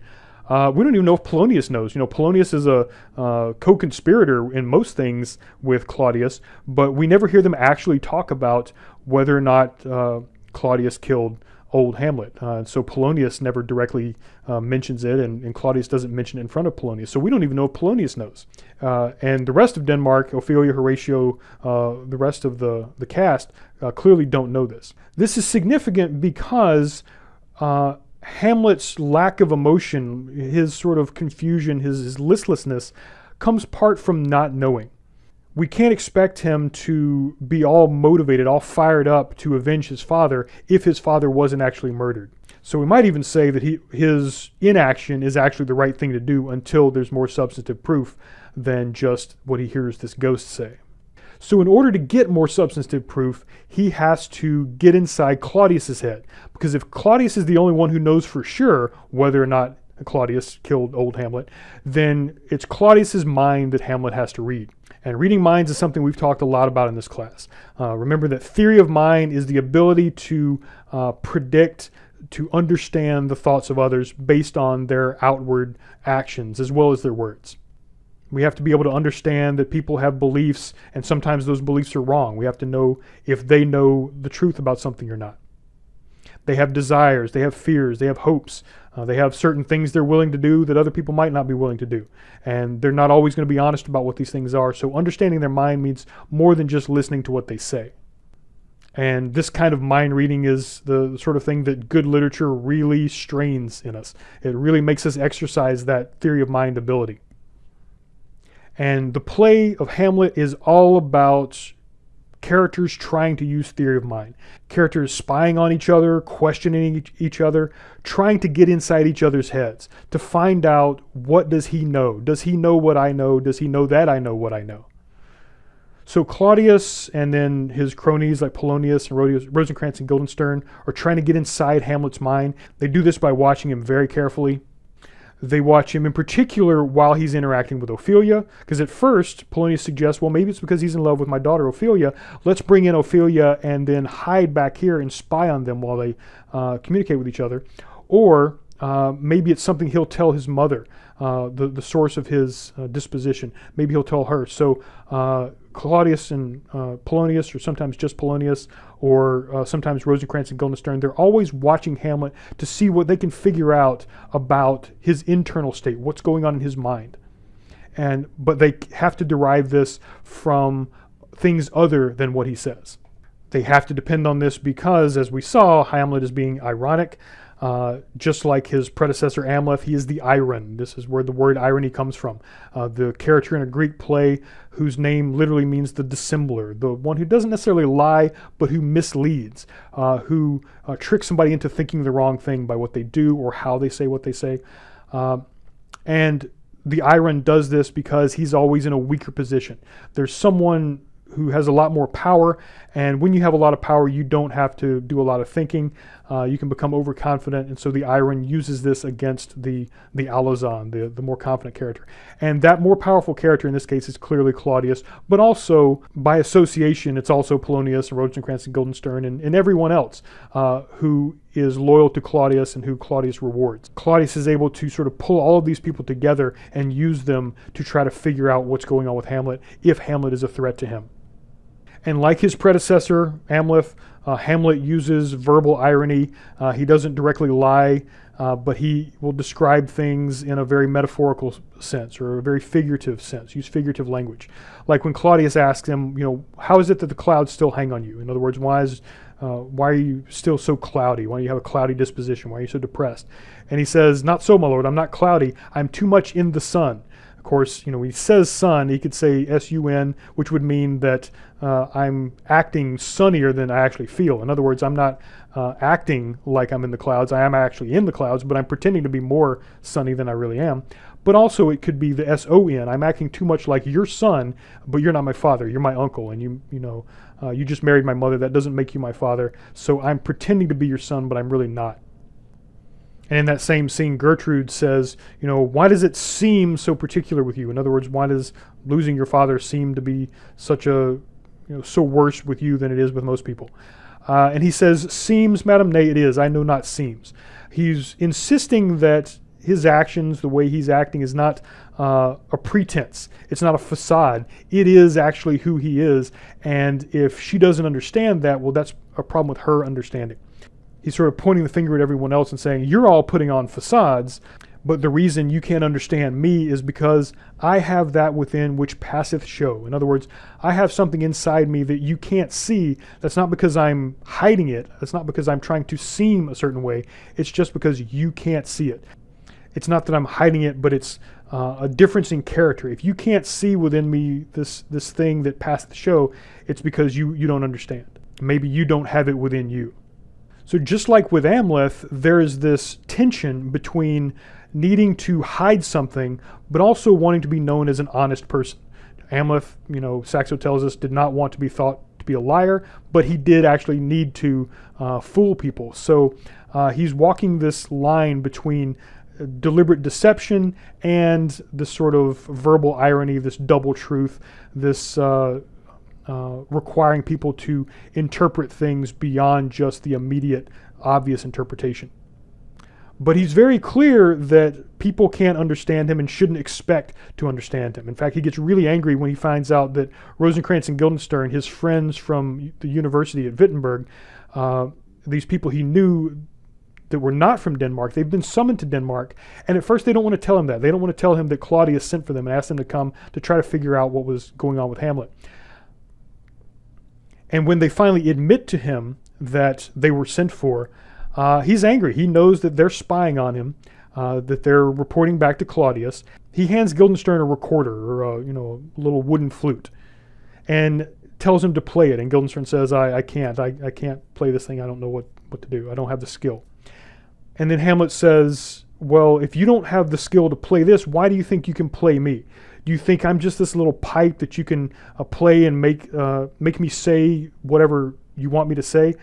Uh, we don't even know if Polonius knows. You know, Polonius is a uh, co-conspirator in most things with Claudius, but we never hear them actually talk about whether or not Claudius killed old Hamlet. So Polonius never directly mentions it, and, and, Claudius doesn't mention it in front of Polonius. So we don't even know if Polonius knows. Uh, and the rest of Denmark, Ophelia, Horatio, uh, the rest of the, the cast, uh, clearly don't know this. This is significant because uh, Hamlet's lack of emotion, his sort of confusion, his, his listlessness, comes part from not knowing we can't expect him to be all motivated, all fired up to avenge his father if his father wasn't actually murdered. So we might even say that he, his inaction is actually the right thing to do until there's more substantive proof than just what he hears this ghost say. So in order to get more substantive proof, he has to get inside Claudius's head. Because if Claudius is the only one who knows for sure whether or not Claudius killed old Hamlet, then it's Claudius's mind that Hamlet has to read. And reading minds is something we've talked a lot about in this class. Uh, remember that theory of mind is the ability to uh, predict, to understand the thoughts of others based on their outward actions as well as their words. We have to be able to understand that people have beliefs and sometimes those beliefs are wrong. We have to know if they know the truth about something or not. They have desires, they have fears, they have hopes, uh, they have certain things they're willing to do that other people might not be willing to do. And they're not always going to be honest about what these things are. So understanding their mind means more than just listening to what they say. And this kind of mind reading is the sort of thing that good literature really strains in us. It really makes us exercise that theory of mind ability. And the play of Hamlet is all about characters trying to use theory of mind, characters spying on each other, questioning each other, trying to get inside each other's heads to find out what does he know? Does he know what I know? Does he know that I know what I know? So Claudius and then his cronies like Polonius and Rosencrantz and Guildenstern are trying to get inside Hamlet's mind. They do this by watching him very carefully. They watch him in particular while he's interacting with Ophelia, because at first Polonius suggests, well, maybe it's because he's in love with my daughter Ophelia. Let's bring in Ophelia and then hide back here and spy on them while they uh, communicate with each other. Or uh, maybe it's something he'll tell his mother, uh, the, the source of his uh, disposition. Maybe he'll tell her. So uh, Claudius and uh, Polonius, or sometimes just Polonius, or uh, sometimes Rosencrantz and Guildenstern, they're always watching Hamlet to see what they can figure out about his internal state, what's going on in his mind. And but they have to derive this from things other than what he says. They have to depend on this because, as we saw, Hamlet is being ironic. Uh, just like his predecessor Amleth, he is the Eiron. This is where the word irony comes from. Uh, the character in a Greek play whose name literally means the dissembler, the one who doesn't necessarily lie, but who misleads, uh, who uh, tricks somebody into thinking the wrong thing by what they do or how they say what they say. Uh, and the Eiron does this because he's always in a weaker position. There's someone who has a lot more power. And when you have a lot of power, you don't have to do a lot of thinking. Uh, you can become overconfident. And so the Eiron uses this against the, the Alazon, the, the more confident character. And that more powerful character in this case is clearly Claudius, but also by association, it's also Polonius and Rosencrantz and Guildenstern and, and everyone else uh, who is loyal to Claudius and who Claudius rewards. Claudius is able to sort of pull all of these people together and use them to try to figure out what's going on with Hamlet if Hamlet is a threat to him. And like his predecessor, Amleth, uh, Hamlet uses verbal irony. Uh, he doesn't directly lie, uh, but he will describe things in a very metaphorical sense or a very figurative sense, use figurative language. Like when Claudius asks him, you know, how is it that the clouds still hang on you? In other words, why is uh, why are you still so cloudy? Why do you have a cloudy disposition? Why are you so depressed? And he says, Not so, my lord, I'm not cloudy. I'm too much in the sun. Of course, you know, he says sun, he could say S-U-N, which would mean that uh, I'm acting sunnier than I actually feel. In other words, I'm not uh, acting like I'm in the clouds. I am actually in the clouds, but I'm pretending to be more sunny than I really am. But also it could be the S-O-N. I'm acting too much like your son, but you're not my father. You're my uncle, and you, you know, uh, you just married my mother. That doesn't make you my father. So I'm pretending to be your son, but I'm really not. And in that same scene, Gertrude says, you know, why does it seem so particular with you? In other words, why does losing your father seem to be such a, you know, so worse with you than it is with most people? Uh, and he says, seems, madam, nay, it is. I know not seems. He's insisting that his actions, the way he's acting, is not uh, a pretense. It's not a facade. It is actually who he is. And if she doesn't understand that, well, that's a problem with her understanding he's sort of pointing the finger at everyone else and saying, You're all putting on facades, but the reason you can't understand me is because I have that within which passeth show. In other words, I have something inside me that you can't see. That's not because I'm hiding it, that's not because I'm trying to seem a certain way. It's just because you can't see it. It's not that I'm hiding it, but it's uh, a difference in character. If you can't see within me this this thing that passeth show, it's because you you don't understand. Maybe you don't have it within you. So just like with Amleth, there is this tension between needing to hide something, but also wanting to be known as an honest person. Amleth, you know, Saxo tells us, did not want to be thought to be a liar, but he did actually need to uh, fool people. So uh, he's walking this line between deliberate deception and this sort of verbal irony, this double truth, this uh, uh, requiring people to interpret things beyond just the immediate obvious interpretation. But he's very clear that people can't understand him and shouldn't expect to understand him. In fact, he gets really angry when he finds out that Rosencrantz and Guildenstern, his friends from the university at Wittenberg, uh, these people he knew that were not from Denmark, they've been summoned to Denmark. And at first they don't want to tell him that. They don't want to tell him that Claudius sent for them and asked them to come to try to figure out what was going on with Hamlet. And when they finally admit to him that they were sent for, uh, he's angry. He knows that they're spying on him, uh, that they're reporting back to Claudius. He hands Guildenstern a recorder or a, you know, a little wooden flute and tells him to play it. And Guildenstern says, I, I can't. I, I can't play this thing. I don't know what, what to do. I don't have the skill. And then Hamlet says, well, if you don't have the skill to play this, why do you think you can play me? Do you think I'm just this little pipe that you can uh, play and make, uh, make me say whatever you want me to say?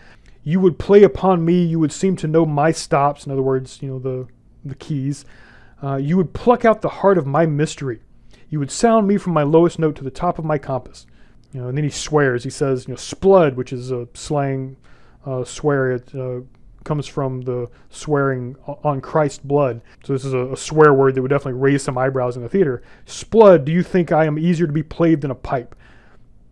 you would play upon me, you would seem to know my stops, in other words, you know, the, the keys. Uh, you would pluck out the heart of my mystery. You would sound me from my lowest note to the top of my compass. You know, and then he swears. He says, you know, 'sblood, which is a slang uh, swear. Uh, comes from the swearing on Christ's blood. So this is a, a, swear word that would definitely raise some eyebrows in the theater. 'Sblood, do you think I am easier to be played than a pipe?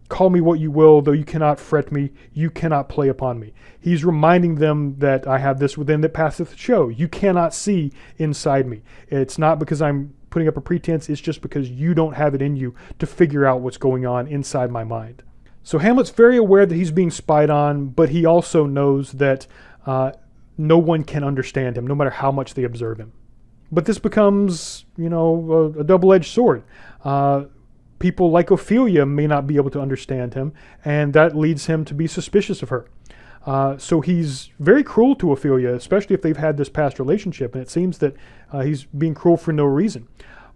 Call me what you will, though you cannot fret me, you cannot play upon me. He's reminding them that I have this within that passeth show. You cannot see inside me. It's not because I'm putting up a pretense, it's just because you don't have it in you to figure out what's going on inside my mind. So Hamlet's very aware that he's being spied on, but he also knows that uh, no one can understand him, no matter how much they observe him. But this becomes, you know, a, a double-edged sword. Uh, people like Ophelia may not be able to understand him, and that leads him to be suspicious of her. Uh, so he's very cruel to Ophelia, especially if they've had this past relationship, and it seems that uh, he's being cruel for no reason.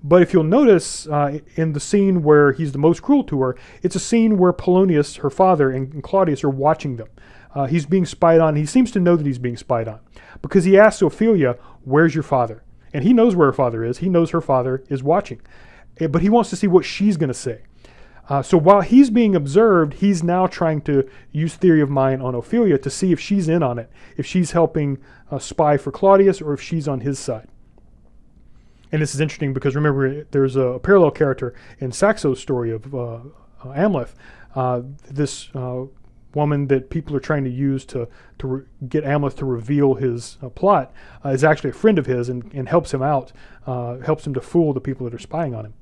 But if you'll notice uh, in the scene where he's the most cruel to her, it's a scene where Polonius, her father, and, and Claudius are watching them. Uh, he's being spied on. He seems to know that he's being spied on because he asks Ophelia, where's your father? And he knows where her father is. He knows her father is watching. Eh, but he wants to see what she's going to say. Uh, so while he's being observed, he's now trying to use theory of mind on Ophelia to see if she's in on it, if she's helping uh, spy for Claudius or if she's on his side. And this is interesting because remember, there's a parallel character in Saxo's story of uh, uh Amleth, uh, this uh, woman that people are trying to use to, to get Amleth to reveal his uh, plot uh, is actually a friend of his and, and helps him out, uh, helps him to fool the people that are spying on him.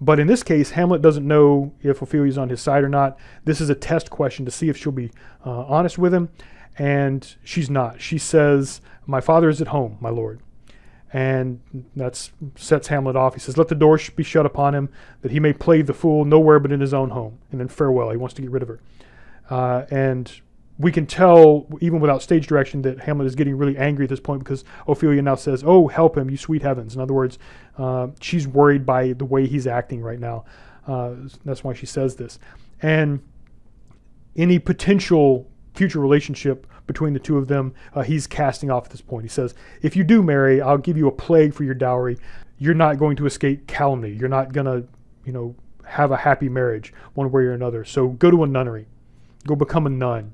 But in this case, Hamlet doesn't know if Ophelia's on his side or not. This is a test question to see if she'll be uh, honest with him. And she's not. She says, my father is at home, my lord. And that sets Hamlet off. He says, let the door be shut upon him, that he may play the fool nowhere but in his own home. And then farewell. He wants to get rid of her. Uh, and we can tell, even without stage direction, that Hamlet is getting really angry at this point because Ophelia now says, oh, help him, you sweet heavens. In other words, uh, she's worried by the way he's acting right now. Uh, that's why she says this. And any potential future relationship between the two of them, uh, he's casting off at this point. He says, if you do marry, I'll give you a plague for your dowry. You're not going to escape calumny. You're not going to, you know, have a happy marriage one way or another. So go to a nunnery. Go become a nun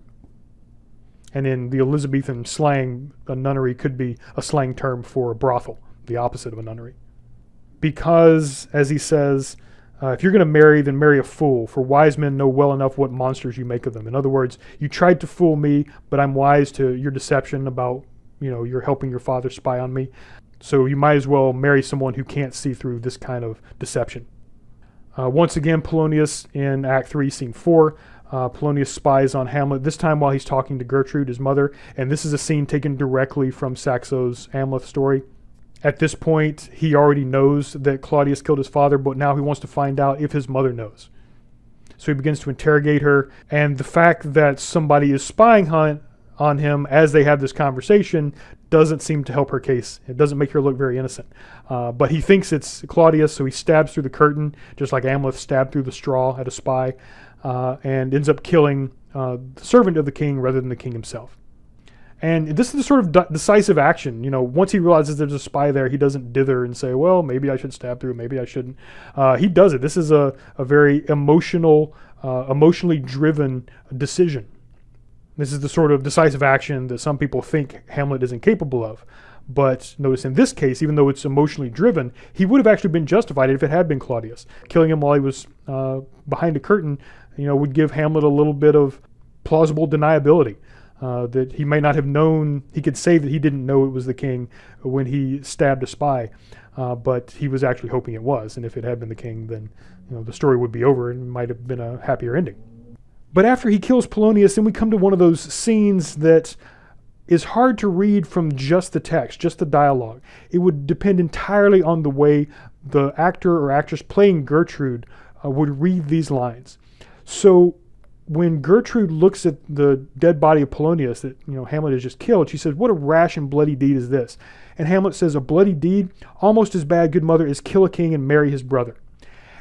and in the Elizabethan slang, a nunnery could be a slang term for a brothel, the opposite of a nunnery. Because, as he says, uh, if you're going to marry, then marry a fool, for wise men know well enough what monsters you make of them. In other words, you tried to fool me, but I'm wise to your deception about, you know, you're helping your father spy on me. So you might as well marry someone who can't see through this kind of deception. Uh, once again, Polonius in Act 3, Scene 4, uh, Polonius spies on Hamlet, this time while he's talking to Gertrude, his mother, and this is a scene taken directly from Saxo's Amleth story. At this point, he already knows that Claudius killed his father, but now he wants to find out if his mother knows. So he begins to interrogate her, and the fact that somebody is spying on, on him as they have this conversation doesn't seem to help her case. It doesn't make her look very innocent. Uh, but he thinks it's Claudius, so he stabs through the curtain, just like Amleth stabbed through the straw at a spy uh, and ends up killing uh, the servant of the king rather than the king himself. And this is the sort of decisive action. You know, once he realizes there's a spy there, he doesn't dither and say, well, maybe I should stab through, maybe I shouldn't. Uh, he does it. This is a, a very emotional, uh, emotionally driven decision. This is the sort of decisive action that some people think Hamlet is incapable of. But notice in this case, even though it's emotionally driven, he would have actually been justified if it had been Claudius. Killing him while he was uh, behind a curtain, you know, would give Hamlet a little bit of plausible deniability. Uh, that he may not have known, he could say that he didn't know it was the king when he stabbed a spy, uh, but he was actually hoping it was. And if it had been the king, then you know the story would be over and might have been a happier ending. But after he kills Polonius, then we come to one of those scenes that is hard to read from just the text, just the dialogue. It would depend entirely on the way the actor or actress playing Gertrude uh, would read these lines. So when Gertrude looks at the dead body of Polonius that you know Hamlet has just killed, she says, "What a rash and bloody deed is this?" And Hamlet says, "A bloody deed, almost as bad, good mother, as kill a king and marry his brother."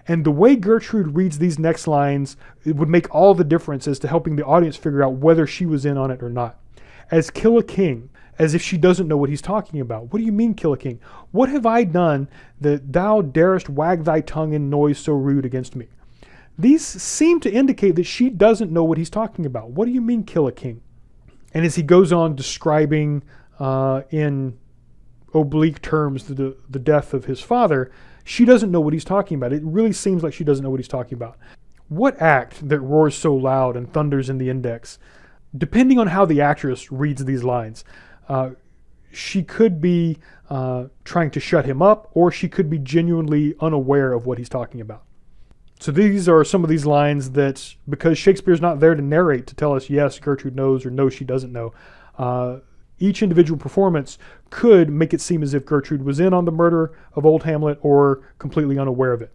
And the way Gertrude reads these next lines, it would make all the difference as to helping the audience figure out whether she was in on it or not. As kill a king, as if she doesn't know what he's talking about. What do you mean, kill a king? What have I done that thou darest wag thy tongue in noise so rude against me? These seem to indicate that she doesn't know what he's talking about. What do you mean, kill a king? And as he goes on describing uh, in oblique terms the, the death of his father, she doesn't know what he's talking about. It really seems like she doesn't know what he's talking about. What act that roars so loud and thunders in the index? Depending on how the actress reads these lines, uh, she could be uh, trying to shut him up, or she could be genuinely unaware of what he's talking about. So these are some of these lines that, because Shakespeare's not there to narrate to tell us, yes, Gertrude knows or no, she doesn't know, uh, each individual performance could make it seem as if Gertrude was in on the murder of old Hamlet or completely unaware of it.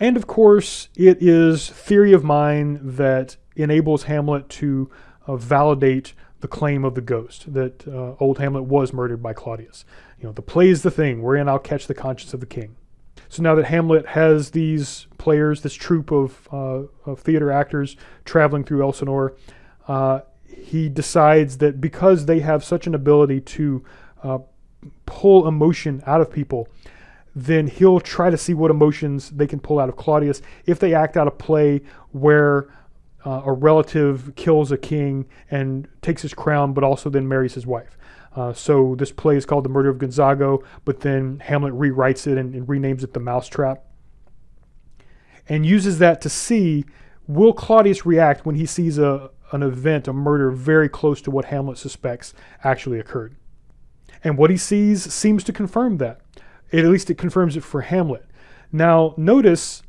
And of course, it is theory of mind that enables Hamlet to uh, validate the claim of the ghost that uh, old Hamlet was murdered by Claudius. You know, the play is the thing wherein I'll catch the conscience of the king. So now that Hamlet has these players, this troupe of, uh, of theater actors traveling through Elsinore, uh, he decides that because they have such an ability to uh, pull emotion out of people, then he'll try to see what emotions they can pull out of Claudius if they act out a play where uh, a relative kills a king and takes his crown, but also then marries his wife. Uh, so this play is called The Murder of Gonzago, but then Hamlet rewrites it and, and renames it The Mousetrap and uses that to see will Claudius react when he sees a, an event, a murder very close to what Hamlet suspects actually occurred. And what he sees seems to confirm that. At least it confirms it for Hamlet. Now, notice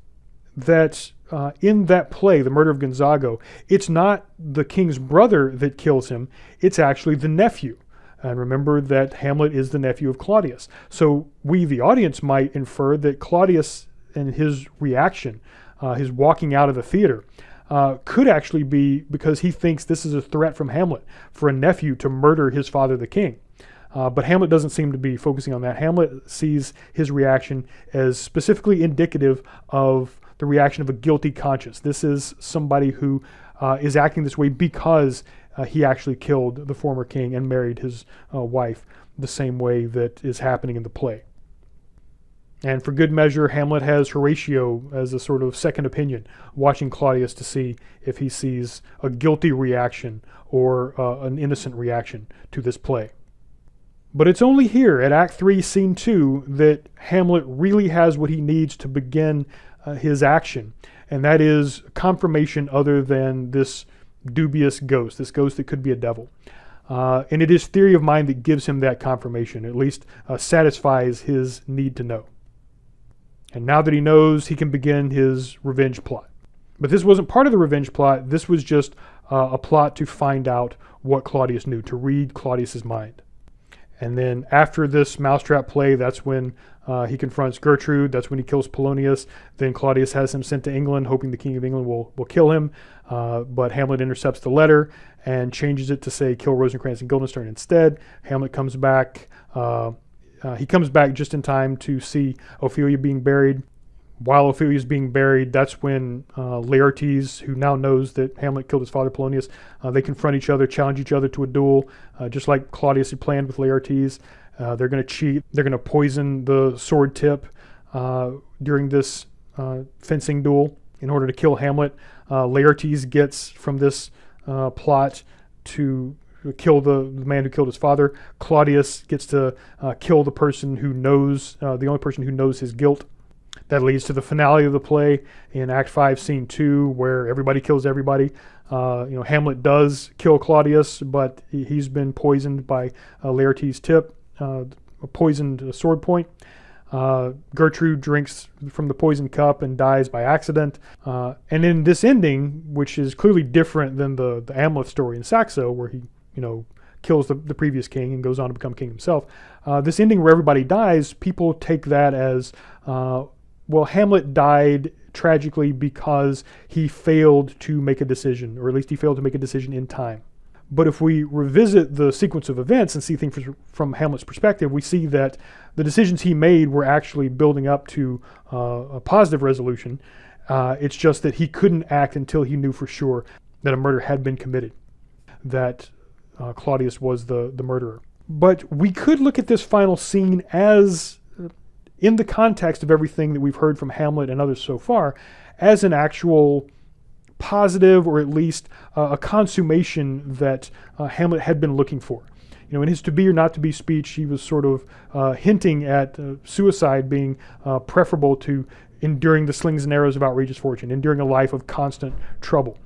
that uh, in that play, The Murder of Gonzago, it's not the king's brother that kills him, it's actually the nephew. And remember that Hamlet is the nephew of Claudius. So we, the audience, might infer that Claudius and his reaction, uh, his walking out of the theater, uh, could actually be because he thinks this is a threat from Hamlet for a nephew to murder his father, the king. Uh, but Hamlet doesn't seem to be focusing on that. Hamlet sees his reaction as specifically indicative of the reaction of a guilty conscience. This is somebody who uh, is acting this way because uh, he actually killed the former king and married his uh, wife the same way that is happening in the play. And for good measure, Hamlet has Horatio as a sort of second opinion, watching Claudius to see if he sees a guilty reaction or uh, an innocent reaction to this play. But it's only here at Act 3, Scene 2 that Hamlet really has what he needs to begin uh, his action, and that is confirmation other than this dubious ghost, this ghost that could be a devil. Uh, and it is theory of mind that gives him that confirmation, at least uh, satisfies his need to know. And now that he knows, he can begin his revenge plot. But this wasn't part of the revenge plot. This was just uh, a plot to find out what Claudius knew, to read Claudius's mind. And then after this mousetrap play, that's when uh, he confronts Gertrude. That's when he kills Polonius. Then Claudius has him sent to England, hoping the King of England will, will kill him. Uh, but Hamlet intercepts the letter and changes it to say kill Rosencrantz and Guildenstern instead. Hamlet comes back. Uh, uh, he comes back just in time to see Ophelia being buried. while Ophelia is being buried, that's when uh, Laertes, who now knows that Hamlet killed his father Polonius, uh, they confront each other, challenge each other to a duel, just like Claudius had planned with Laertes. Uh, they're going to cheat. They're going to poison the sword tip uh, during this uh, fencing duel in order to kill Hamlet. Laertes gets from this plot to kill the, the, man who killed his father. Claudius gets to kill the person who knows, the only person who knows his guilt. That leads to the finale of the play in Act 5, Scene 2, where everybody kills everybody. Uh, you know, Hamlet does kill Claudius, but he's been poisoned by uh, Laertes' tip, uh, a poisoned sword point. Uh, Gertrude drinks from the poisoned cup and dies by accident. Uh, and in this ending, which is clearly different than the, the Amleth story in Saxo, where he, you know, kills the, the previous king and goes on to become king himself. Uh, this ending where everybody dies, people take that as uh, well, Hamlet died tragically because he failed to make a decision, or at least he failed to make a decision in time. But if we revisit the sequence of events and see things from Hamlet's perspective, we see that the decisions he made were actually building up to uh, a positive resolution. Uh, it's just that he couldn't act until he knew for sure that a murder had been committed, that uh, Claudius was the, the murderer. But we could look at this final scene as in the context of everything that we've heard from Hamlet and others so far, as an actual positive or at least uh, a consummation that uh, Hamlet had been looking for. You know, in his to be or not to be speech, he was sort of uh, hinting at uh, suicide being uh, preferable to enduring the slings and arrows of outrageous fortune, enduring a life of constant trouble.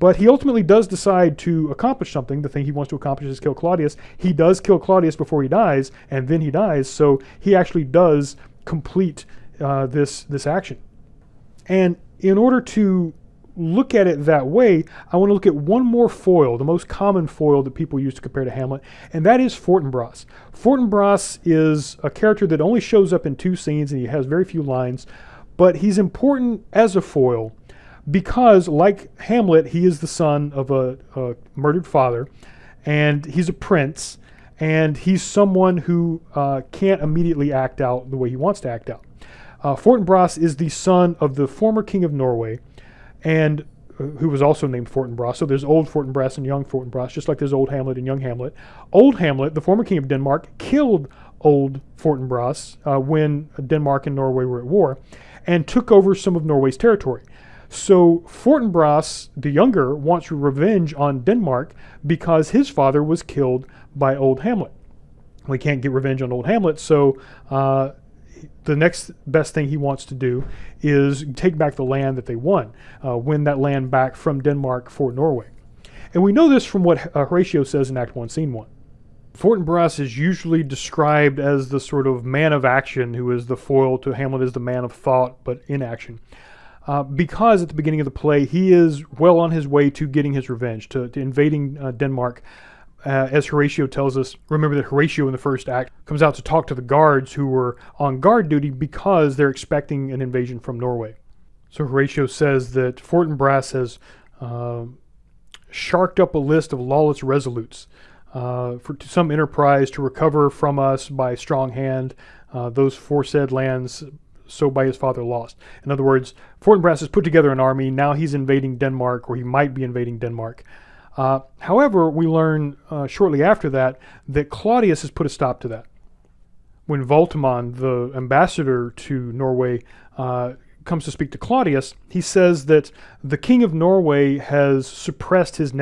But he ultimately does decide to accomplish something. The thing he wants to accomplish is kill Claudius. He does kill Claudius before he dies, and then he dies. So he actually does complete uh, this, this action. And in order to look at it that way, I want to look at one more foil, the most common foil that people use to compare to Hamlet, and that is Fortinbras. Fortinbras is a character that only shows up in two scenes and he has very few lines, but he's important as a foil because, like Hamlet, he is the son of a, a murdered father, and he's a prince, and he's someone who uh, can't immediately act out the way he wants to act out. Uh, Fortinbras is the son of the former king of Norway, and uh, who was also named Fortinbras. So there's old Fortinbras and young Fortinbras, just like there's old Hamlet and young Hamlet. Old Hamlet, the former king of Denmark, killed old Fortinbras uh, when Denmark and Norway were at war, and took over some of Norway's territory. So Fortinbras, the younger, wants revenge on Denmark because his father was killed by Old Hamlet. We can't get revenge on Old Hamlet, so uh, the next best thing he wants to do is take back the land that they won, uh, win that land back from Denmark for Norway. And we know this from what uh, Horatio says in Act 1, Scene 1. Fortinbras is usually described as the sort of man of action who is the foil to Hamlet as the man of thought, but in action uh, because at the beginning of the play he is well on his way to getting his revenge, to, to invading uh, Denmark. Uh, as Horatio tells us, remember that Horatio in the first act comes out to talk to the guards who were on guard duty because they're expecting an invasion from Norway. So Horatio says that Fortinbras has uh, sharked up a list of lawless resolutes uh, for some enterprise to recover from us by strong hand uh, those foresaid lands so by his father lost. In other words, Fortinbras has put together an army. Now he's invading Denmark, or he might be invading Denmark. Uh, however, we learn uh, shortly after that that Claudius has put a stop to that. When Voltimand, the ambassador to Norway, uh, comes to speak to Claudius, he says that the king of Norway has suppressed his,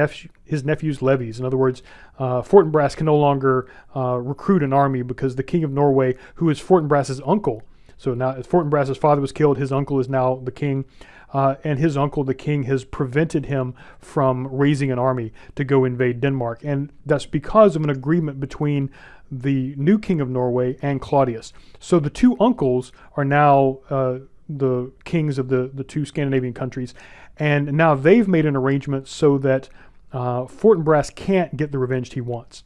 his nephew's levies. In other words, uh, Fortinbras can no longer uh, recruit an army because the king of Norway, who is Fortinbras's uncle, so now Fortinbras's father was killed, his uncle is now the king. Uh, and his uncle, the king, has prevented him from raising an army to go invade Denmark. And that's because of an agreement between the new king of Norway and Claudius. So the two uncles are now uh, the kings of the, the two Scandinavian countries. And now they've made an arrangement so that uh, Fortinbras can't get the revenge he wants.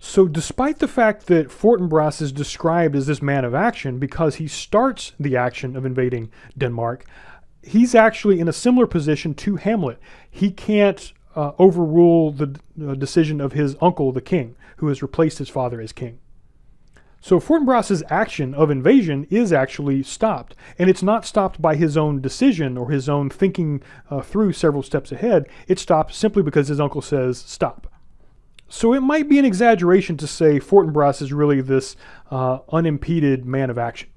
So despite the fact that Fortinbras is described as this man of action because he starts the action of invading Denmark, he's actually in a similar position to Hamlet. He can't uh, overrule the uh, decision of his uncle, the king, who has replaced his father as king. So Fortinbras's action of invasion is actually stopped, and it's not stopped by his own decision or his own thinking uh, through several steps ahead. It's stopped simply because his uncle says stop. So it might be an exaggeration to say Fortinbras is really this uh, unimpeded man of action.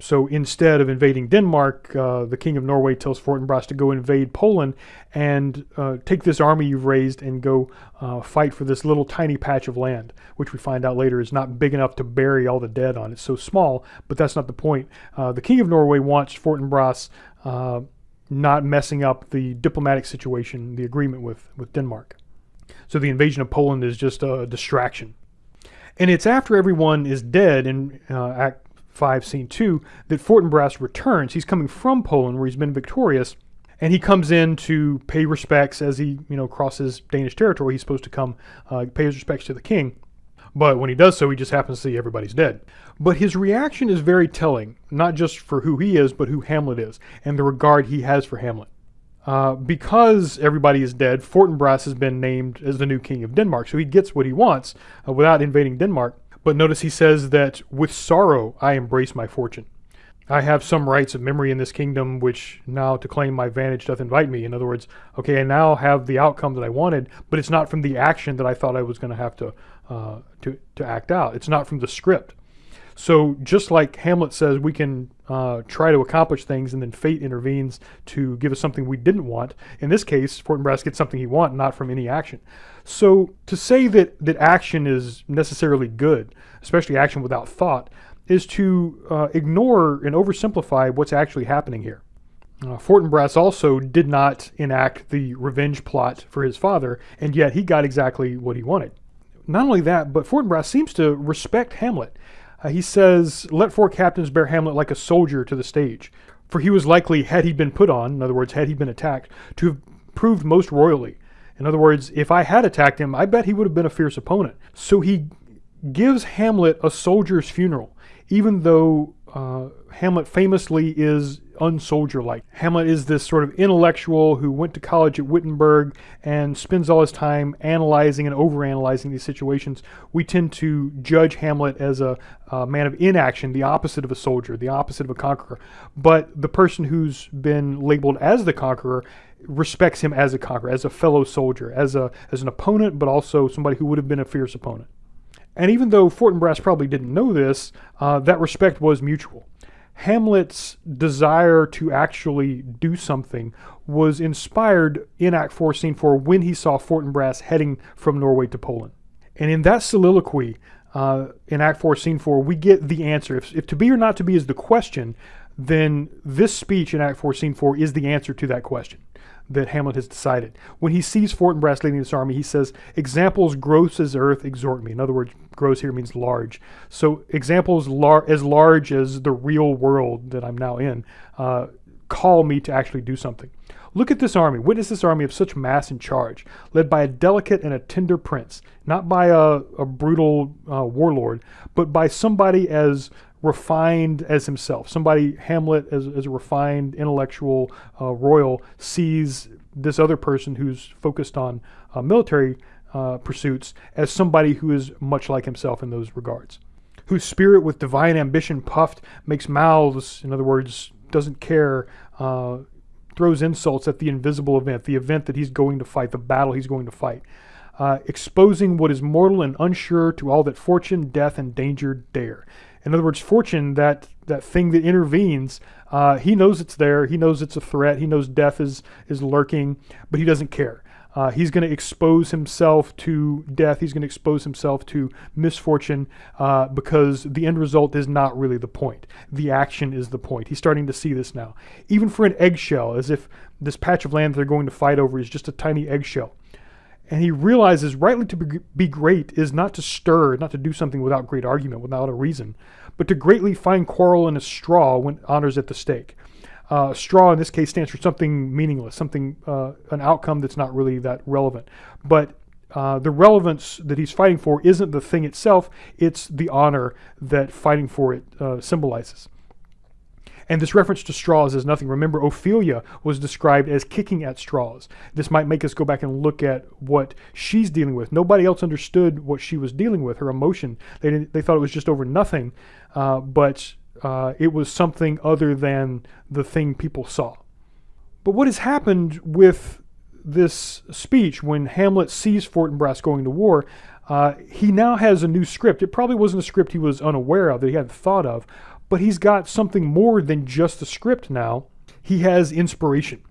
So instead of invading Denmark, uh, the king of Norway tells Fortinbras to go invade Poland and uh, take this army you've raised and go uh, fight for this little tiny patch of land, which we find out later is not big enough to bury all the dead on. It's so small, but that's not the point. Uh, the king of Norway wants Fortinbras uh, not messing up the diplomatic situation, the agreement with, with Denmark. So the invasion of Poland is just a distraction. And it's after everyone is dead in uh, Act 5, Scene 2, that Fortinbras returns. He's coming from Poland where he's been victorious, and he comes in to pay respects as he, you know, crosses Danish territory. He's supposed to come uh, pay his respects to the king. But when he does so, he just happens to see everybody's dead. But his reaction is very telling, not just for who he is, but who Hamlet is, and the regard he has for Hamlet. Uh, because everybody is dead, Fortinbras has been named as the new king of Denmark, so he gets what he wants uh, without invading Denmark. But notice he says that with sorrow I embrace my fortune. I have some rights of memory in this kingdom, which now to claim my vantage doth invite me. In other words, okay, I now have the outcome that I wanted, but it's not from the action that I thought I was going to have to uh, to to act out. It's not from the script. So just like Hamlet says, we can uh, try to accomplish things and then fate intervenes to give us something we didn't want. In this case, Fortinbras gets something he wants, not from any action. So to say that, that action is necessarily good, especially action without thought, is to uh, ignore and oversimplify what's actually happening here. Uh, Fortinbras also did not enact the revenge plot for his father, and yet he got exactly what he wanted. Not only that, but Fortinbras seems to respect Hamlet. Uh, he says, Let four captains bear Hamlet like a soldier to the stage. For he was likely, had he been put on, in other words, had he been attacked, to have proved most royally. In other words, if I had attacked him, I bet he would have been a fierce opponent. So he gives Hamlet a soldier's funeral, even though uh, Hamlet famously is unsoldier-like. Hamlet is this sort of intellectual who went to college at Wittenberg and spends all his time analyzing and overanalyzing these situations. We tend to judge Hamlet as a, a man of inaction, the opposite of a soldier, the opposite of a conqueror. But the person who's been labeled as the conqueror respects him as a conqueror, as a fellow soldier, as a as an opponent, but also somebody who would have been a fierce opponent. And even though Fortinbras probably didn't know this, uh, that respect was mutual. Hamlet's desire to actually do something was inspired in Act 4, Scene 4, when he saw Fortinbras heading from Norway to Poland. And in that soliloquy, uh, in Act 4, Scene 4, we get the answer. If, if to be or not to be is the question, then this speech in Act 4, Scene 4 is the answer to that question that Hamlet has decided. When he sees Fortinbras leading this army, he says, examples gross as earth exhort me. In other words, gross here means large. So examples lar as large as the real world that I'm now in uh, call me to actually do something. Look at this army. Witness this army of such mass and charge, led by a delicate and a tender prince, not by a, a brutal uh, warlord, but by somebody as refined as himself. Somebody, Hamlet, as, as a refined intellectual uh, royal, sees this other person who's focused on uh, military uh, pursuits as somebody who is much like himself in those regards. Whose spirit with divine ambition puffed makes mouths, in other words, doesn't care, uh, throws insults at the invisible event, the event that he's going to fight, the battle he's going to fight. Uh, exposing what is mortal and unsure to all that fortune, death, and danger dare. In other words, fortune, that, that thing that intervenes, uh, he knows it's there. He knows it's a threat. He knows death is, is lurking, but he doesn't care. Uh, he's going to expose himself to death. He's going to expose himself to misfortune uh, because the end result is not really the point. The action is the point. He's starting to see this now. Even for an eggshell, as if this patch of land they're going to fight over is just a tiny eggshell. And he realizes rightly to be great is not to stir, not to do something without great argument, without a reason, but to greatly find quarrel in a straw when honor's at the stake. Uh, straw in this case stands for something meaningless, something, uh, an outcome that's not really that relevant. But uh, the relevance that he's fighting for isn't the thing itself, it's the honor that fighting for it uh, symbolizes. And this reference to straws is nothing. Remember, Ophelia was described as kicking at straws. This might make us go back and look at what she's dealing with. Nobody else understood what she was dealing with, her emotion. They, they thought it was just over nothing, uh, but uh, it was something other than the thing people saw. But what has happened with this speech when Hamlet sees Fortinbras going to war, uh, he now has a new script. It probably wasn't a script he was unaware of, that he hadn't thought of, but he's got something more than just a script now. He has inspiration.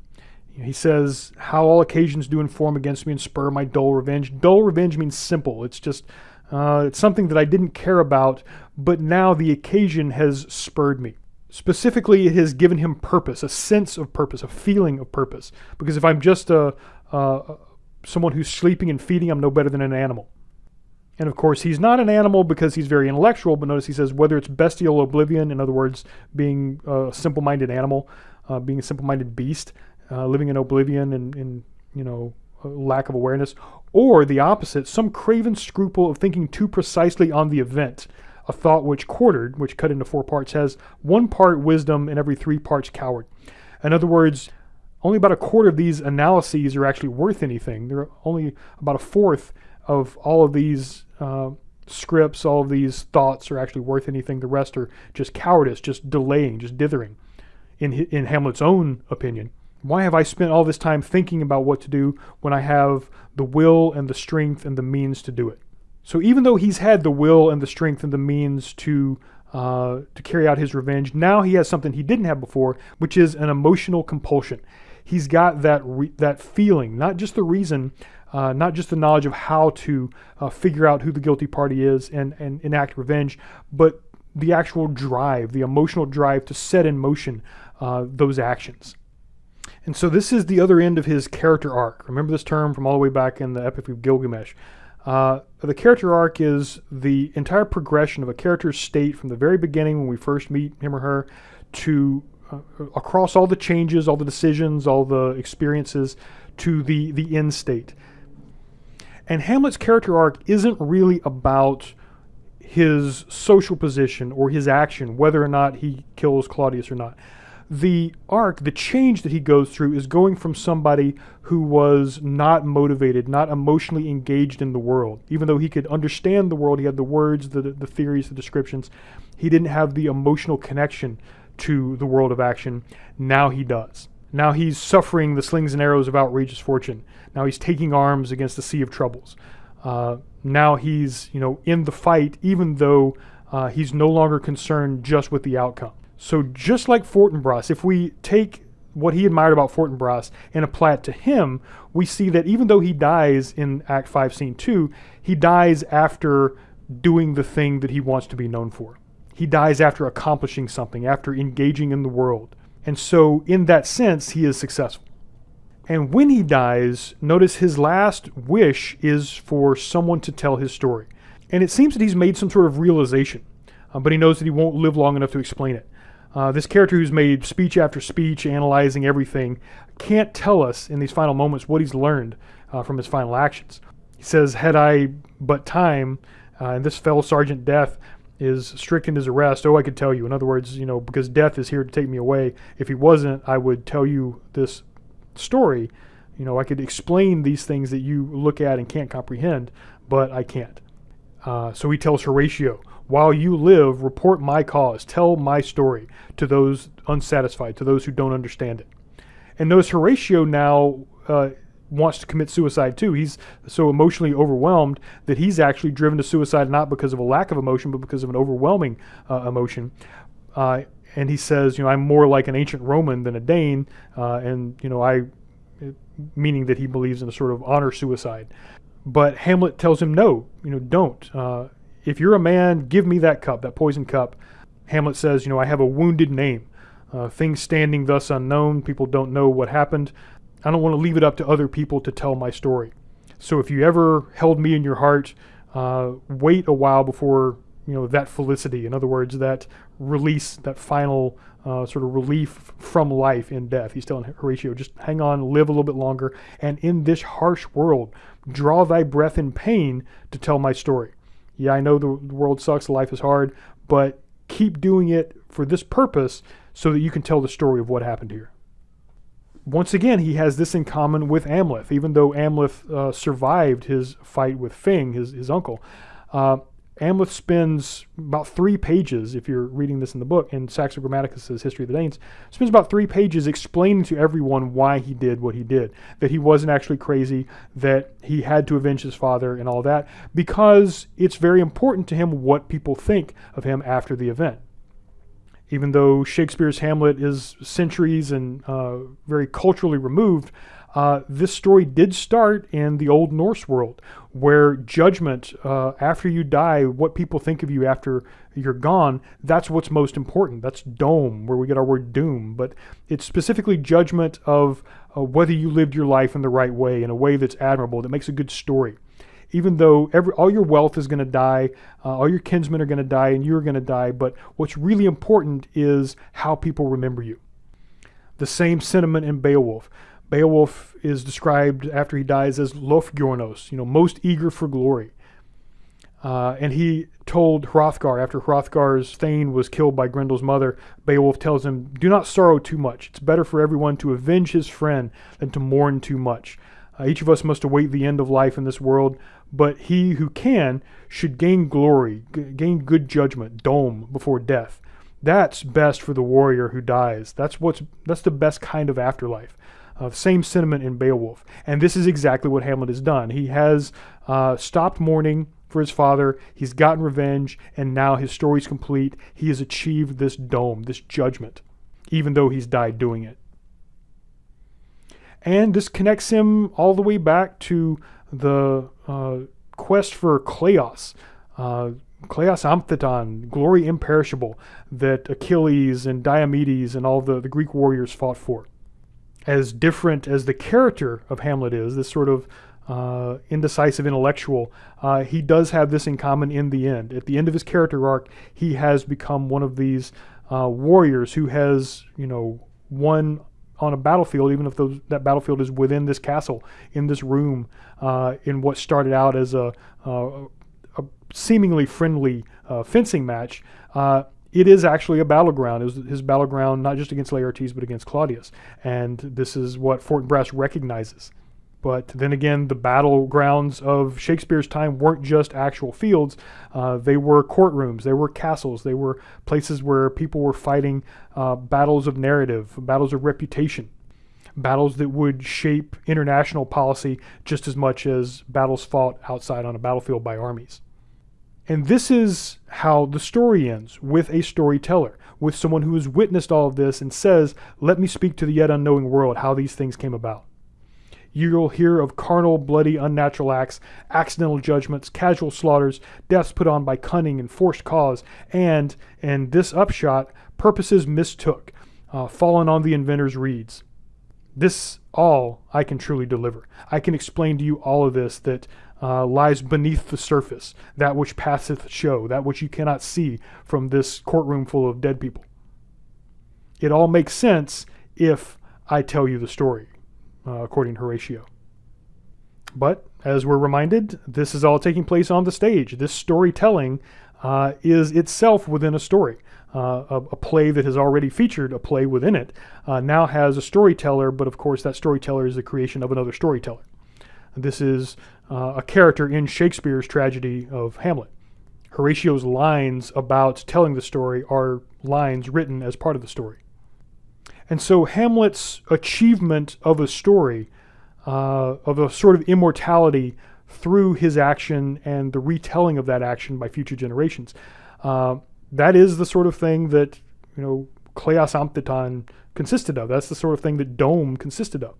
He says, How all occasions do inform against me and spur my dull revenge. Dull revenge means simple. It's just, uh, it's something that I didn't care about, but now the occasion has spurred me. Specifically, it has given him purpose, a sense of purpose, a feeling of purpose. Because if I'm just a, uh, someone who's sleeping and feeding, I'm no better than an animal. And of course, he's not an animal because he's very intellectual, but notice he says whether it's bestial oblivion, in other words, being a simple minded animal, uh, being a simple minded beast, uh, living in oblivion and, in you know, lack of awareness, or the opposite, some craven scruple of thinking too precisely on the event. A thought which quartered, which cut into four parts, has one part wisdom and every three parts coward. In other words, only about a quarter of these analyses are actually worth anything. There are only about a fourth of all of these uh, scripts, all of these thoughts are actually worth anything. The rest are just cowardice, just delaying, just dithering, in, in Hamlet's own opinion. Why have I spent all this time thinking about what to do when I have the will and the strength and the means to do it? So even though he's had the will and the strength and the means to uh, to carry out his revenge, now he has something he didn't have before, which is an emotional compulsion. He's got that that feeling, not just the reason, uh, not just the knowledge of how to uh, figure out who the guilty party is and, and enact revenge, but the actual drive, the emotional drive to set in motion uh, those actions. And so this is the other end of his character arc. Remember this term from all the way back in the Epic of Gilgamesh. Uh, the character arc is the entire progression of a character's state from the very beginning when we first meet him or her to uh, across all the changes, all the decisions, all the experiences to the, the end state. And Hamlet's character arc isn't really about his social position or his action, whether or not he kills Claudius or not. The arc, the change that he goes through, is going from somebody who was not motivated, not emotionally engaged in the world. Even though he could understand the world, he had the words, the, the theories, the descriptions, he didn't have the emotional connection to the world of action. Now he does. Now he's suffering the slings and arrows of outrageous fortune. Now he's taking arms against the sea of troubles. Uh, now he's, you know, in the fight, even though uh, he's no longer concerned just with the outcome. So just like Fortinbras, if we take what he admired about Fortinbras and apply it to him, we see that even though he dies in Act 5, Scene 2, he dies after doing the thing that he wants to be known for. He dies after accomplishing something, after engaging in the world. And so, in that sense, he is successful. And when he dies, notice his last wish is for someone to tell his story. And it seems that he's made some sort of realization, uh, but he knows that he won't live long enough to explain it. Uh, this character who's made speech after speech, analyzing everything, can't tell us in these final moments what he's learned uh, from his final actions. He says, Had I but time, uh, and this fell Sergeant Death is strict in his arrest, oh, I could tell you. In other words, you know, because death is here to take me away. If he wasn't, I would tell you this story. You know, I could explain these things that you look at and can't comprehend, but I can't. Uh, so he tells Horatio, while you live, report my cause, tell my story to those unsatisfied, to those who don't understand it. And notice Horatio now uh, wants to commit suicide too. He's so emotionally overwhelmed that he's actually driven to suicide not because of a lack of emotion, but because of an overwhelming uh, emotion. Uh, and he says, you know, I'm more like an ancient Roman than a Dane, uh, and you know, I, meaning that he believes in a sort of honor suicide. But Hamlet tells him, no, you know, don't. Uh, if you're a man, give me that cup, that poison cup. Hamlet says, you know, I have a wounded name. Uh, things standing thus unknown, people don't know what happened. I don't want to leave it up to other people to tell my story. So if you ever held me in your heart, uh, wait a while before you know that felicity. In other words, that release, that final uh, sort of relief from life in death. He's telling Horatio, just hang on, live a little bit longer, and in this harsh world, draw thy breath in pain to tell my story. Yeah, I know the, world sucks, life is hard, but keep doing it for this purpose so that you can tell the story of what happened here. Once again, he has this in common with Amleth, even though Amleth uh, survived his fight with Feng, his, his uncle. Uh, Amleth spends about three pages, if you're reading this in the book, in Saxo Grammaticus' History of the Danes, spends about three pages explaining to everyone why he did what he did. That he wasn't actually crazy, that he had to avenge his father and all that, because it's very important to him what people think of him after the event. Even though Shakespeare's Hamlet is centuries and uh, very culturally removed, uh, this story did start in the Old Norse world, where judgment uh, after you die, what people think of you after you're gone, that's what's most important. That's dome, where we get our word doom. But it's specifically judgment of uh, whether you lived your life in the right way, in a way that's admirable, that makes a good story. Even though every, all your wealth is going to die, uh, all your kinsmen are going to die, and you're going to die, but what's really important is how people remember you. The same sentiment in Beowulf. Beowulf is described after he dies as Lofgeornost, you know, most eager for glory. Uh, and he told Hrothgar, after Hrothgar's thane was killed by Grendel's mother, Beowulf tells him, Do not sorrow too much. It's better for everyone to avenge his friend than to mourn too much. Uh, each of us must await the end of life in this world, but he who can should gain glory, gain good judgment, dome, before death. That's best for the warrior who dies. That's what's that's the best kind of afterlife. Uh, same sentiment in Beowulf. And this is exactly what Hamlet has done. He has uh, stopped mourning for his father, he's gotten revenge, and now his story's complete. He has achieved this dome, this judgment, even though he's died doing it. And this connects him all the way back to the uh, quest for Kleos. Uh, Kleos Aphthiton, glory imperishable, that Achilles and Diomedes and all the, the Greek warriors fought for as different as the character of Hamlet is, this sort of uh, indecisive intellectual, uh, he does have this in common in the end. At the end of his character arc, he has become one of these uh, warriors who has, you know, won on a battlefield, even if those, that battlefield is within this castle, in this room, uh, in what started out as a, a seemingly friendly uh, fencing match. It is actually a battleground. It was his battleground not just against Laertes, but against Claudius. And this is what Fortinbras recognizes. But then again, the battlegrounds of Shakespeare's time weren't just actual fields. Uh, they were courtrooms, they were castles, they were places where people were fighting uh, battles of narrative, battles of reputation, battles that would shape international policy just as much as battles fought outside on a battlefield by armies. And this is how the story ends with a storyteller, with someone who has witnessed all of this and says, Let me speak to the yet unknowing world how these things came about. You'll hear of carnal, bloody, unnatural acts, accidental judgments, casual slaughters, deaths put on by cunning and forced cause, and, in this upshot, purposes mistook, uh, fallen on the inventor's reeds. This all I can truly deliver. I can explain to you all of this that uh, lies beneath the surface, that which passeth show, that which you cannot see from this courtroom full of dead people. It all makes sense if I tell you the story, uh, according to Horatio. But as we're reminded, this is all taking place on the stage. This storytelling uh, is itself within a story. Uh, a, a, play that has already featured a play within it uh, now has a storyteller, but of course that storyteller is the creation of another storyteller. This is uh, a character in Shakespeare's tragedy of Hamlet. Horatio's lines about telling the story are lines written as part of the story. And so Hamlet's achievement of a story, uh, of a sort of immortality through his action and the retelling of that action by future generations, uh, that is the sort of thing that, you know, Kleos Aphthiton consisted of. That's the sort of thing that Dome consisted of.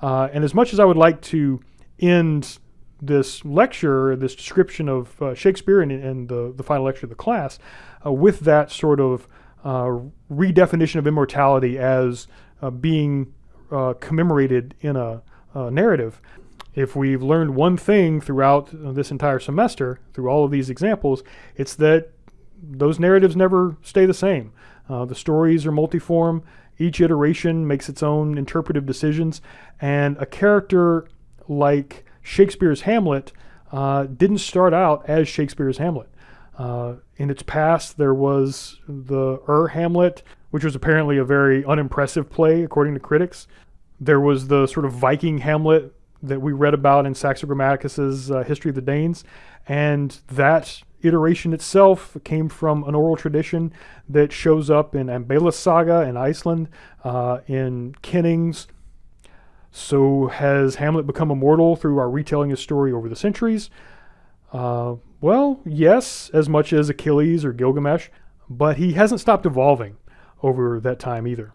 Uh, and as much as I would like to end this lecture, this description of uh, Shakespeare and, and, the, the final lecture of the class, uh, with that sort of uh, redefinition of immortality as uh, being uh, commemorated in a, a, narrative. If we've learned one thing throughout this entire semester, through all of these examples, it's that those narratives never stay the same. Uh, the stories are multiform. Each iteration makes its own interpretive decisions, and a character like Shakespeare's Hamlet uh, didn't start out as Shakespeare's Hamlet. Uh, in its past, there was the Ur Hamlet, which was apparently a very unimpressive play according to critics. There was the sort of Viking Hamlet that we read about in Saxo Grammaticus's uh, History of the Danes, and that iteration itself came from an oral tradition that shows up in Ambales Saga in Iceland, uh, in Kinnings. So has Hamlet become immortal through our retelling his story over the centuries? Uh, well, yes, as much as Achilles or Gilgamesh, but he hasn't stopped evolving over that time either.